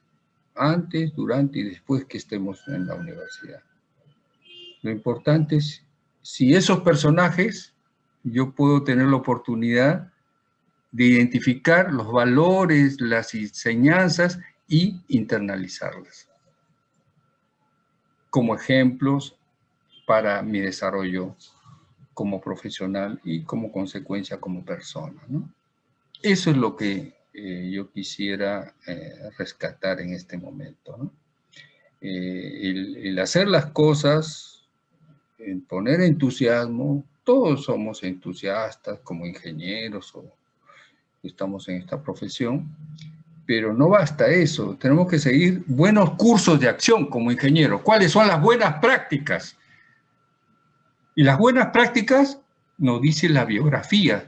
A: antes, durante y después que estemos en la universidad. Lo importante es, si esos personajes, yo puedo tener la oportunidad de identificar los valores, las enseñanzas y internalizarlas como ejemplos para mi desarrollo como profesional y como consecuencia como persona. Eso es lo que eh, yo quisiera eh, rescatar en este momento. Eh, el, hacer las cosas, el poner entusiasmo, todos somos entusiastas como ingenieros o estamos en esta profesión, pero no basta eso, tenemos que seguir buenos cursos de acción como ingenieros. ¿Cuáles son las buenas prácticas? Y las buenas prácticas nos dice la biografía,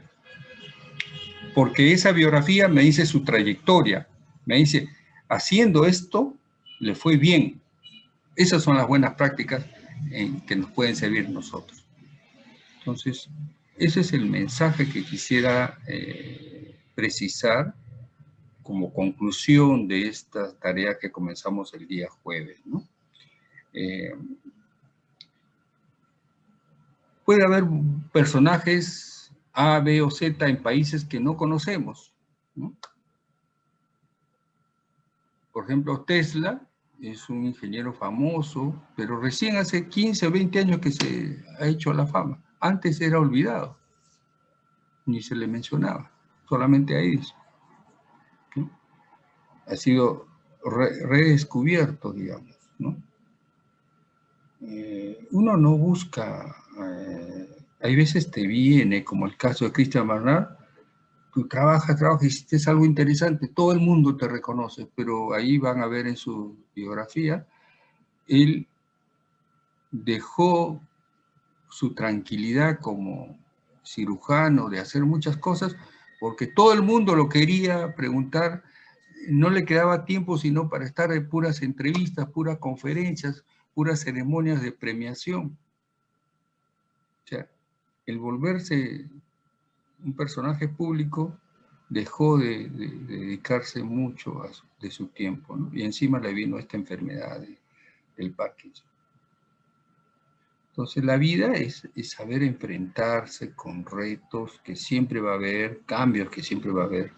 A: porque esa biografía me dice su trayectoria, me dice, haciendo esto, le fue bien. Esas son las buenas prácticas en que nos pueden servir nosotros. Entonces, ese es el mensaje que quisiera eh, precisar como conclusión de esta tarea que comenzamos el día jueves. Eh, puede haber personajes A, B o Z en países que no conocemos. Por ejemplo, Tesla es un ingeniero famoso, pero recién hace 15 o 20 años que se ha hecho la fama. Antes era olvidado, ni se le mencionaba, solamente a ellos. Ha sido redescubierto, digamos. Eh, uno no busca eh, hay veces te viene, como el caso de Christian Barnard, tú trabajas, trabajas, hiciste algo interesante, todo el mundo te reconoce, pero ahí van a ver en su biografía, él dejó su tranquilidad como cirujano de hacer muchas cosas, porque todo el mundo lo quería preguntar, no le quedaba tiempo sino para estar en puras entrevistas, puras conferencias, puras ceremonias de premiación el volverse un personaje público dejó de, dedicarse mucho de su tiempo, y encima le vino esta enfermedad del Parkinson. Entonces la vida es, es, saber enfrentarse con retos que siempre va a haber, cambios que siempre va a haber.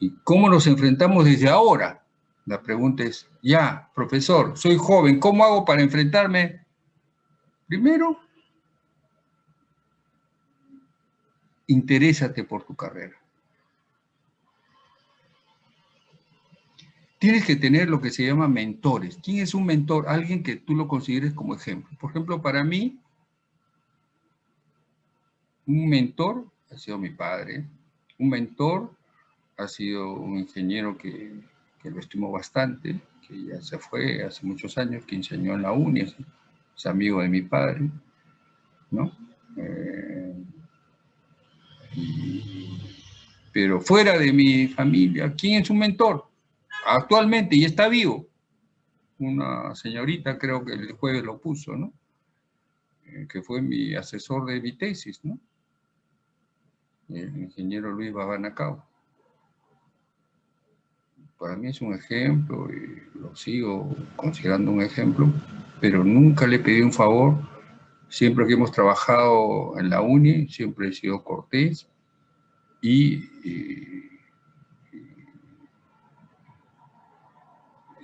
A: ¿Y cómo nos enfrentamos desde ahora? La pregunta es, ya, profesor, soy joven, ¿cómo hago para enfrentarme? Primero, interésate por tu carrera. Tienes que tener lo que se llama mentores. ¿Quién es un mentor? Alguien que tú lo consideres como ejemplo. Por ejemplo, para mí, un mentor ha sido mi padre. Un mentor ha sido un ingeniero que, lo estimo bastante, que ya se fue hace muchos años, que enseñó en la uni, es, amigo de mi padre, ¿no? Eh, pero fuera de mi familia, ¿quién es un mentor? Actualmente, y está vivo. Una señorita, creo que el jueves lo puso, ¿no? Eh, que fue mi asesor de mi tesis, ¿no? El ingeniero Luis Babanacao. Para mí es un ejemplo y lo sigo considerando un ejemplo, pero nunca le pedí un favor Siempre que hemos trabajado en la UNI, siempre he sido cortés y,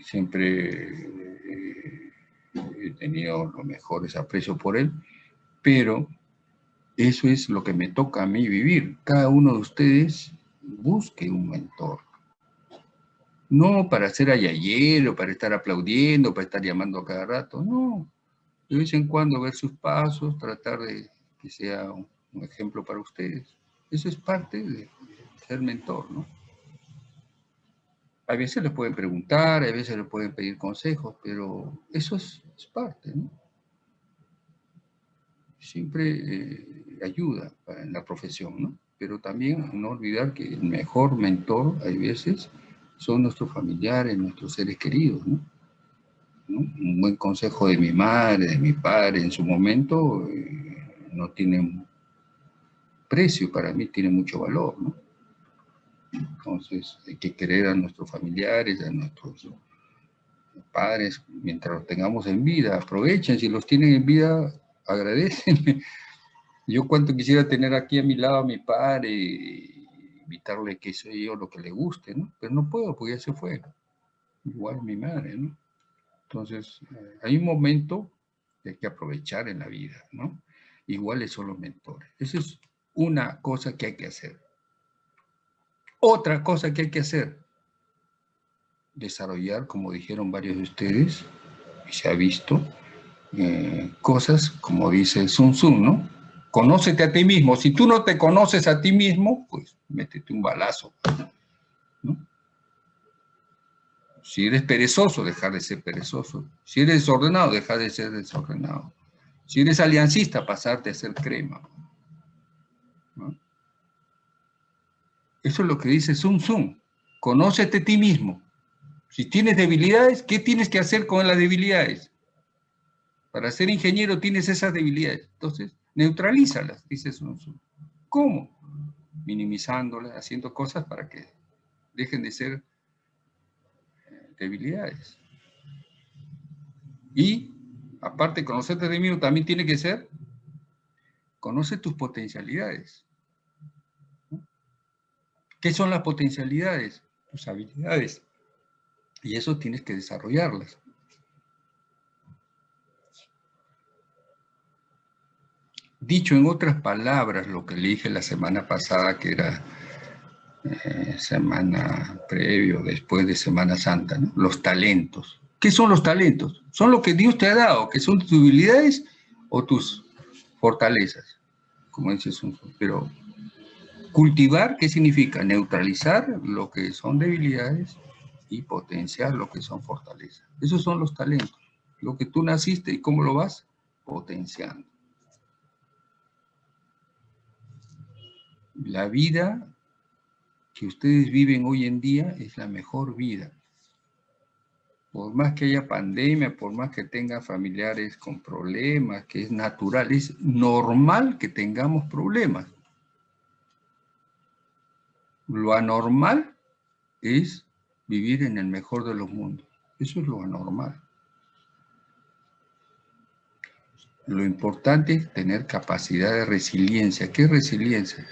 A: siempre eh, he tenido los mejores aprecios por él, pero eso es lo que me toca a mí vivir. Cada uno de ustedes busque un mentor. No para ser ayayero, para estar aplaudiendo, para estar llamando a cada rato, no de vez en cuando ver sus pasos, tratar de que sea un, ejemplo para ustedes. Eso es parte de ser mentor, ¿no? A veces les pueden preguntar, a veces les pueden pedir consejos, pero eso es, parte, ¿no? Siempre eh, ayuda en la profesión, ¿no? Pero también no olvidar que el mejor mentor, hay veces, son nuestros familiares, nuestros seres queridos, ¿no? Un buen consejo de mi madre, de mi padre en su momento, eh, no tiene precio, para mí tiene mucho valor. Entonces hay que querer a nuestros familiares, a nuestros padres, mientras los tengamos en vida, aprovechen, si los tienen en vida, agradecen. Yo cuánto quisiera tener aquí a mi lado a mi padre, invitarle que soy yo lo que le guste, ¿no? Pero no puedo porque ya se fue. igual mi madre, ¿no? Entonces, eh, hay un momento que hay que aprovechar en la vida, ¿no? Iguales son los mentores. Esa es una cosa que hay que hacer. Otra cosa que hay que hacer, desarrollar, como dijeron varios de ustedes, y se ha visto, eh, cosas como dice Sun Tzu, ¿no? Conócete a ti mismo. Si tú no te conoces a ti mismo, pues métete un balazo. ¿no? Si eres perezoso, dejar de ser perezoso. Si eres desordenado, dejar de ser desordenado. Si eres aliancista, pasarte a ser crema. Eso es lo que dice Sun Tzu. Conócete a ti mismo. Si tienes debilidades, ¿qué tienes que hacer con las debilidades? Para ser ingeniero tienes esas debilidades. Entonces, neutralízalas, dice Sun Tzu. ¿Cómo? Minimizándolas, haciendo cosas para que dejen de ser debilidades. Y, aparte, conocerte de mí también tiene que ser, conoce tus potencialidades. ¿Qué son las potencialidades? Tus habilidades. Y eso tienes que desarrollarlas. Dicho en otras palabras, lo que le dije la semana pasada, que era eh, semana previo, después de Semana Santa, los talentos. ¿Qué son los talentos? Son lo que Dios te ha dado, que son tus debilidades o tus fortalezas, como dices, pero cultivar, ¿qué significa? Neutralizar lo que son debilidades y potenciar lo que son fortalezas. Esos son los talentos, lo que tú naciste y cómo lo vas potenciando. La vida que ustedes viven hoy en día es la mejor vida. Por más que haya pandemia, por más que tengan familiares con problemas, que es natural, es normal que tengamos problemas. Lo anormal es vivir en el mejor de los mundos. Eso es lo anormal. Lo importante es tener capacidad de resiliencia. ¿Qué es resiliencia?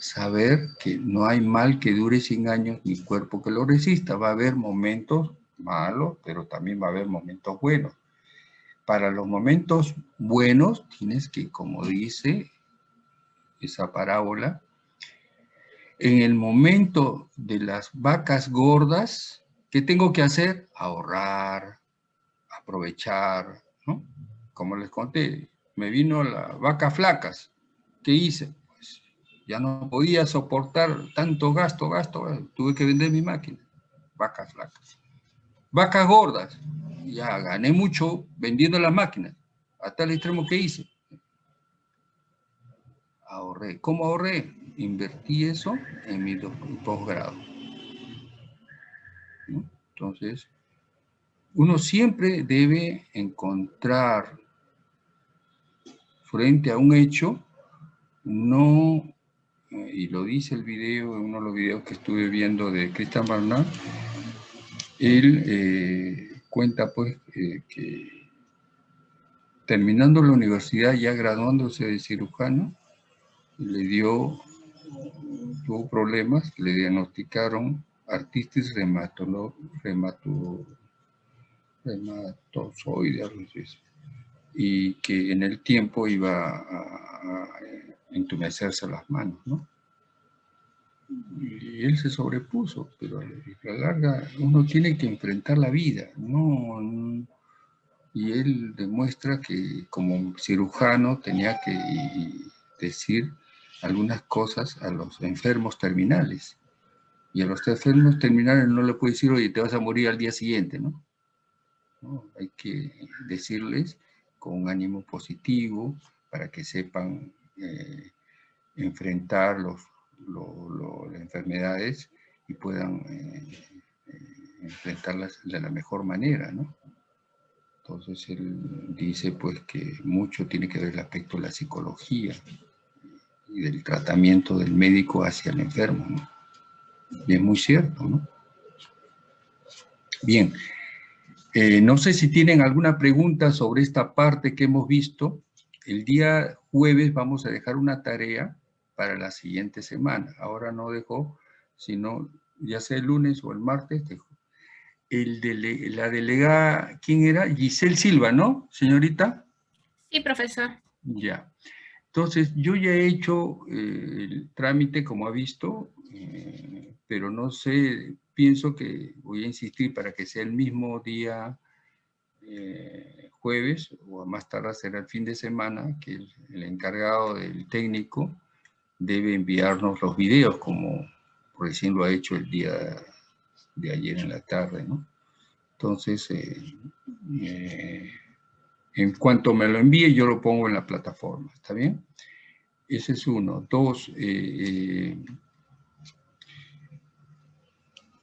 A: Saber que no hay mal que dure 100 años ni cuerpo que lo resista. Va a haber momentos malos, pero también va a haber momentos buenos. Para los momentos buenos tienes que, como dice esa parábola, en el momento de las vacas gordas, ¿qué tengo que hacer? Ahorrar, aprovechar, ¿no? Como les conté, me vino la vaca flacas. ¿Qué hice? Ya no podía soportar tanto gasto, gasto, tuve que vender mi máquina. Vacas flacas. Vacas gordas. Ya gané mucho vendiendo las máquinas. Hasta el extremo que hice. Ahorré. ¿Cómo ahorré? invertí eso en mi posgrado. Entonces, uno siempre debe encontrar frente a un hecho, no, eh, y lo dice el video, uno de los videos que estuve viendo de Christian Barnard, él eh, cuenta pues eh, que terminando la universidad, ya graduándose de cirujano, le dio tuvo problemas, le diagnosticaron artritis reumatoide, y que en el tiempo iba a, entumecerse las manos, ¿no? Y él se sobrepuso, pero a la larga uno tiene que enfrentar la vida, ¿no? Y él demuestra que como cirujano tenía que decir algunas cosas a los enfermos terminales. Y a los enfermos terminales no le puede decir, oye, te vas a morir al día siguiente, ¿no? Hay que decirles con un ánimo positivo para que sepan eh, enfrentar los, las enfermedades y puedan eh, eh, enfrentarlas de la mejor manera, ¿no? Entonces él dice pues que mucho tiene que ver el aspecto de la psicología, y del tratamiento del médico hacia el enfermo. ¿no? Y es muy cierto, ¿no? Bien, no sé si tienen alguna pregunta sobre esta parte que hemos visto. El día jueves vamos a dejar una tarea para la siguiente semana. Ahora no dejo, sino ya sea el lunes o el martes, dejo. el dele, la delegada, ¿quién era? Giselle Silva, ¿no, señorita?
M: Sí, profesor.
A: Ya. Entonces, yo ya he hecho eh, el trámite, como ha visto, eh, pero no sé, pienso que voy a insistir para que sea el mismo día eh, jueves, o más tarde será el fin de semana, que el, encargado del técnico debe enviarnos los videos, como recién lo ha hecho el día de ayer en la tarde, ¿no? Entonces, en cuanto me lo envíe, yo lo pongo en la plataforma, ¿está bien? Ese es uno. Dos, eh, eh,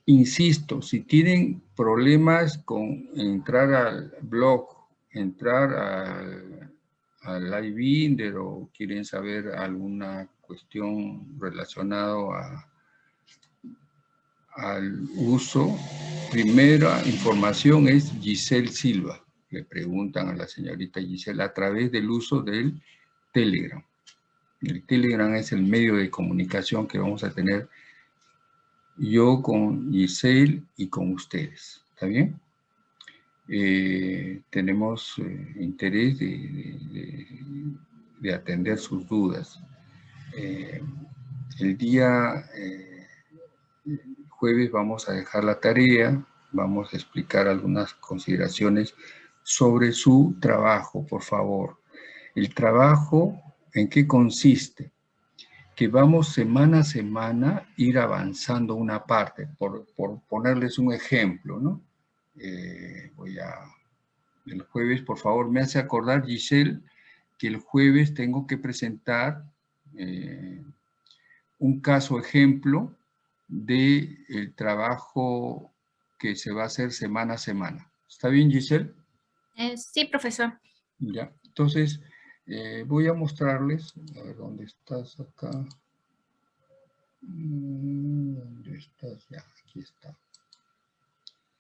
A: insisto, si tienen problemas con entrar al blog, entrar al, al iBinder o quieren saber alguna cuestión relacionada al uso, primera información es Giselle Silva le preguntan a la señorita Gisela a través del uso del Telegram. El Telegram es el medio de comunicación que vamos a tener yo con Giselle y con ustedes. ¿Está bien? Eh, tenemos eh, interés de, atender sus dudas. Eh, el día jueves vamos a dejar la tarea, vamos a explicar algunas consideraciones sobre su trabajo, por favor. El trabajo, ¿en qué consiste? Que vamos semana a semana ir avanzando una parte, por, ponerles un ejemplo, ¿no? Eh, voy a... El jueves, por favor, me hace acordar, Giselle, que el jueves tengo que presentar eh, un caso ejemplo del el trabajo que se va a hacer semana a semana. ¿Está bien, Giselle?
M: Eh, sí, profesor.
A: Ya, entonces eh, voy a mostrarles, a ver dónde estás acá. Mm, ¿Dónde estás? Ya, aquí está.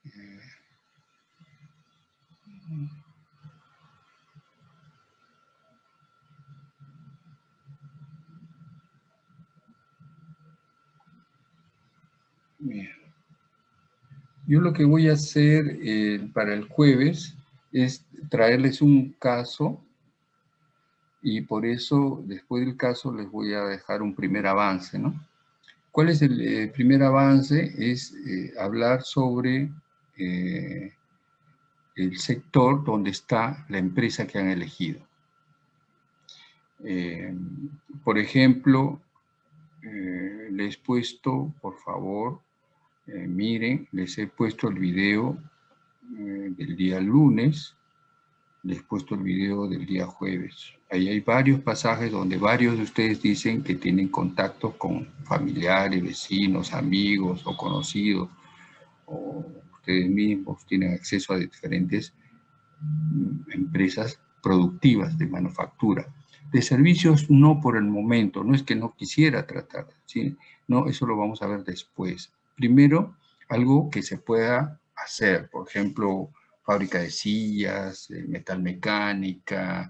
A: Eh. Yo lo que voy a hacer para el jueves es traerles un caso y por eso después del caso les voy a dejar un primer avance, ¿no? ¿Cuál es el eh, primer avance? Es eh, hablar sobre eh, el sector donde está la empresa que han elegido. por ejemplo, les he puesto, por favor, miren, les he puesto el video del día lunes, les he puesto el video del día jueves. Ahí hay varios pasajes donde varios de ustedes dicen que tienen contacto con familiares, vecinos, amigos o conocidos, o ustedes mismos tienen acceso a diferentes mm, empresas productivas de manufactura. De servicios no por el momento, no es que no quisiera tratar, ¿sí? no, eso lo vamos a ver después. Primero, algo que se pueda hacer, por ejemplo, fábrica de sillas, metal mecánica,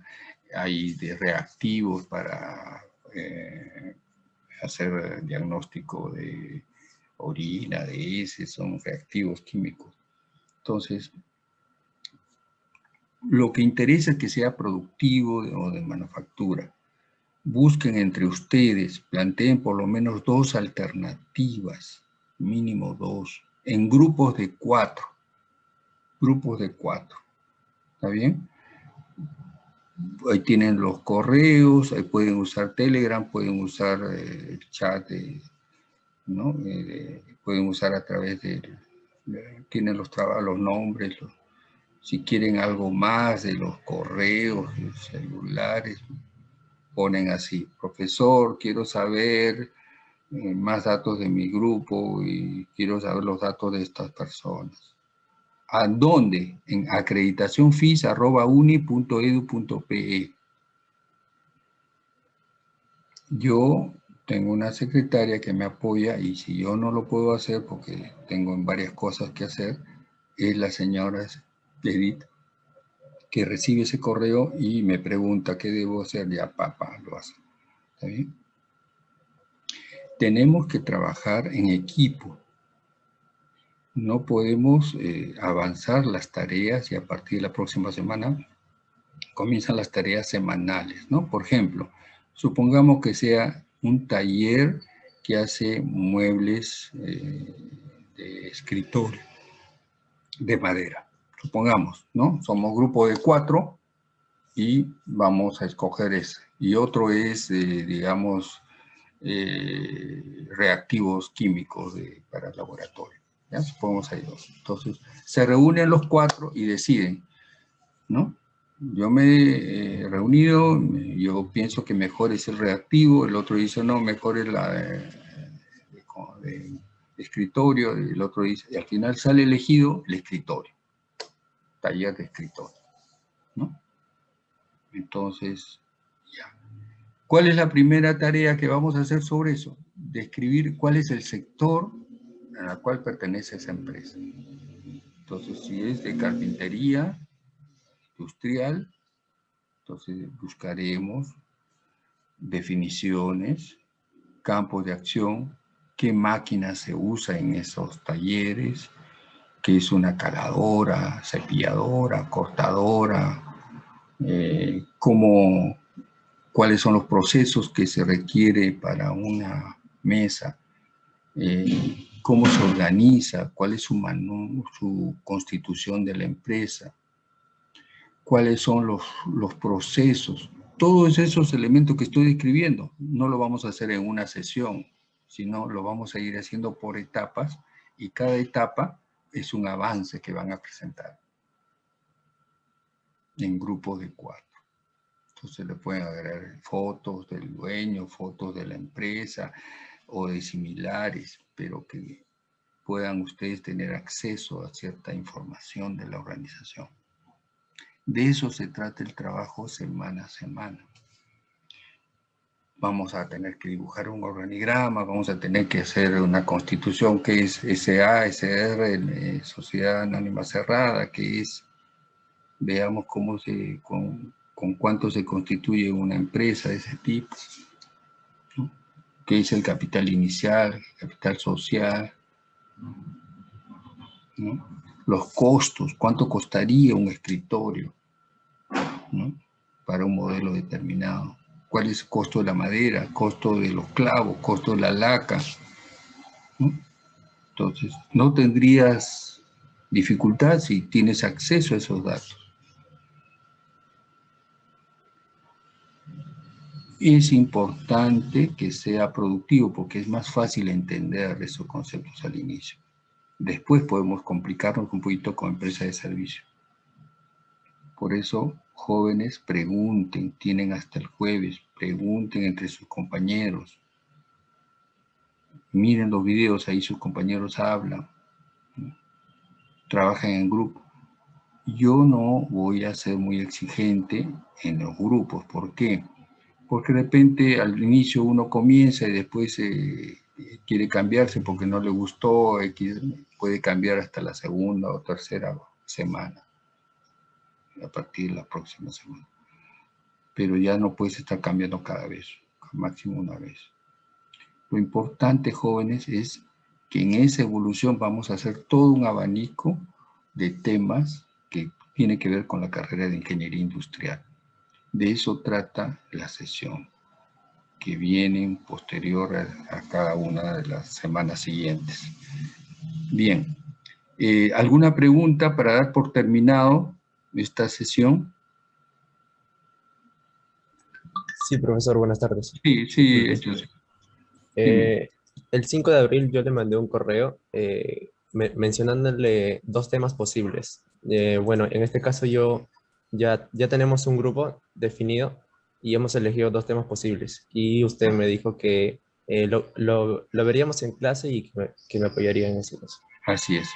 A: hay de reactivos para eh, hacer diagnóstico de orina, de ese, son reactivos químicos. Entonces, lo que interesa es que sea productivo o de manufactura. Busquen entre ustedes, planteen por lo menos dos alternativas, mínimo dos, en grupos de cuatro. Grupos de cuatro. ¿Está bien? Ahí tienen los correos, ahí pueden usar Telegram, pueden usar eh, el chat, ¿no? Eh, pueden usar a través de, tienen los, los nombres, si quieren algo más de los correos, los celulares, ponen así, profesor, quiero saber eh, más datos de mi grupo y quiero saber los datos de estas personas. ¿A dónde? En acreditacionfis.uni.edu.pe. Yo tengo una secretaria que me apoya y si yo no lo puedo hacer porque tengo varias cosas que hacer, es la señora Edith, que recibe ese correo y me pregunta qué debo hacer. Ya, papá, lo hace. ¿Está bien? tenemos que trabajar en equipo. No podemos eh, avanzar las tareas y a partir de la próxima semana comienzan las tareas semanales, ¿no? Por ejemplo, supongamos que sea un taller que hace muebles eh, de escritorio de madera, supongamos, ¿no? Somos grupo de cuatro y vamos a escoger ese. Y otro es, eh, digamos, reactivos químicos para el laboratorio. ¿Ya? Supongamos hay dos. Entonces, se reúnen los cuatro y deciden, ¿no? Yo me he reunido, yo pienso que mejor es el reactivo, el otro dice, no, mejor es la de, escritorio, el otro dice, y al final sale elegido el escritorio, taller de escritorio, ¿no? Entonces, ya. ¿Cuál es la primera tarea que vamos a hacer sobre eso? Describir cuál es el sector a la cual pertenece esa empresa. Entonces, si es de carpintería industrial, entonces buscaremos definiciones, campos de acción, qué máquina se usa en esos talleres, qué es una caladora, cepilladora, cortadora, eh, cómo, cuáles son los procesos que se requiere para una mesa, eh, cómo se organiza, cuál es su, su constitución de la empresa, cuáles son los, los procesos. Todos esos elementos que estoy describiendo no lo vamos a hacer en una sesión, sino lo vamos a ir haciendo por etapas y cada etapa es un avance que van a presentar en grupos de cuatro. Entonces le pueden agregar fotos del dueño, fotos de la empresa o de similares, pero que puedan ustedes tener acceso a cierta información de la organización. De eso se trata el trabajo semana a semana. Vamos a tener que dibujar un organigrama, vamos a tener que hacer una constitución que es SA, SR, eh, Sociedad Anónima Cerrada, que es, veamos cómo se, con, con cuánto se constituye una empresa de ese tipo, qué es el capital inicial, capital social, los costos, cuánto costaría un escritorio para un modelo determinado, cuál es el costo de la madera, costo de los clavos, costo de la laca. Entonces, no tendrías dificultad si tienes acceso a esos datos. Es importante que sea productivo porque es más fácil entender esos conceptos al inicio. Después podemos complicarnos un poquito con empresa de servicio. Por eso, jóvenes, pregunten, tienen hasta el jueves, pregunten entre sus compañeros. Miren los videos, ahí sus compañeros hablan. Trabajan en grupo. Yo no voy a ser muy exigente en los grupos. ¿Por qué? Porque de repente al inicio uno comienza y después eh, quiere cambiarse porque no le gustó, puede cambiar hasta la segunda o tercera semana, a partir de la próxima semana. Pero ya no puedes estar cambiando cada vez, máximo una vez. Lo importante, jóvenes, es que en esa evolución vamos a hacer todo un abanico de temas que tiene que ver con la carrera de ingeniería industrial. De eso trata la sesión, que viene posterior a, cada una de las semanas siguientes. Bien, eh, ¿alguna pregunta para dar por terminado esta sesión?
R: Sí, profesor, buenas tardes.
A: Sí, sí,
R: eh, el 5 de abril yo le mandé un correo eh, mencionándole dos temas posibles. bueno, en este caso yo ya, ya tenemos un grupo definido y hemos elegido dos temas posibles. Y usted me dijo que eh, lo, lo, lo, veríamos en clase y que me, apoyaría en ese caso.
A: Así es.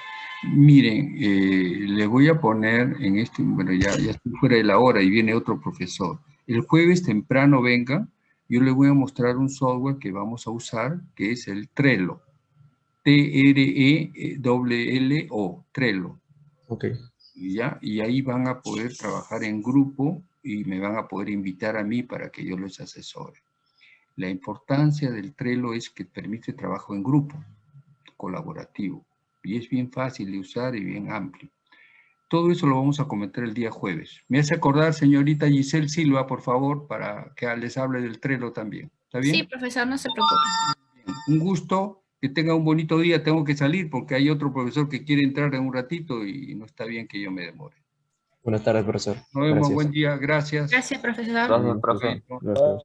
A: Miren, eh, le voy a poner en este, bueno, ya, ya estoy fuera de la hora y viene otro profesor. El jueves temprano venga, yo le voy a mostrar un software que vamos a usar, que es el Trello. T-R-E-L-L-O, Trello.
R: Ok.
A: ¿Ya? Y ahí van a poder trabajar en grupo y me van a poder invitar a mí para que yo les asesore. La importancia del Trello es que permite trabajo en grupo, colaborativo. y es bien fácil de usar y bien amplio. Todo eso lo vamos a comentar el día jueves. Me hace acordar, señorita Giselle Silva, por favor, para que les hable del Trello también. ¿Está bien?
M: Sí, profesor, no se preocupe.
A: Un gusto, que tenga un bonito día. Tengo que salir porque hay otro profesor que quiere entrar en un ratito y no está bien que yo me demore.
R: Buenas tardes, profesor.
A: Nos vemos,
R: Gracias.
A: buen día, gracias.
M: Gracias, profesor.
C: Gracias, profe.
G: Gracias.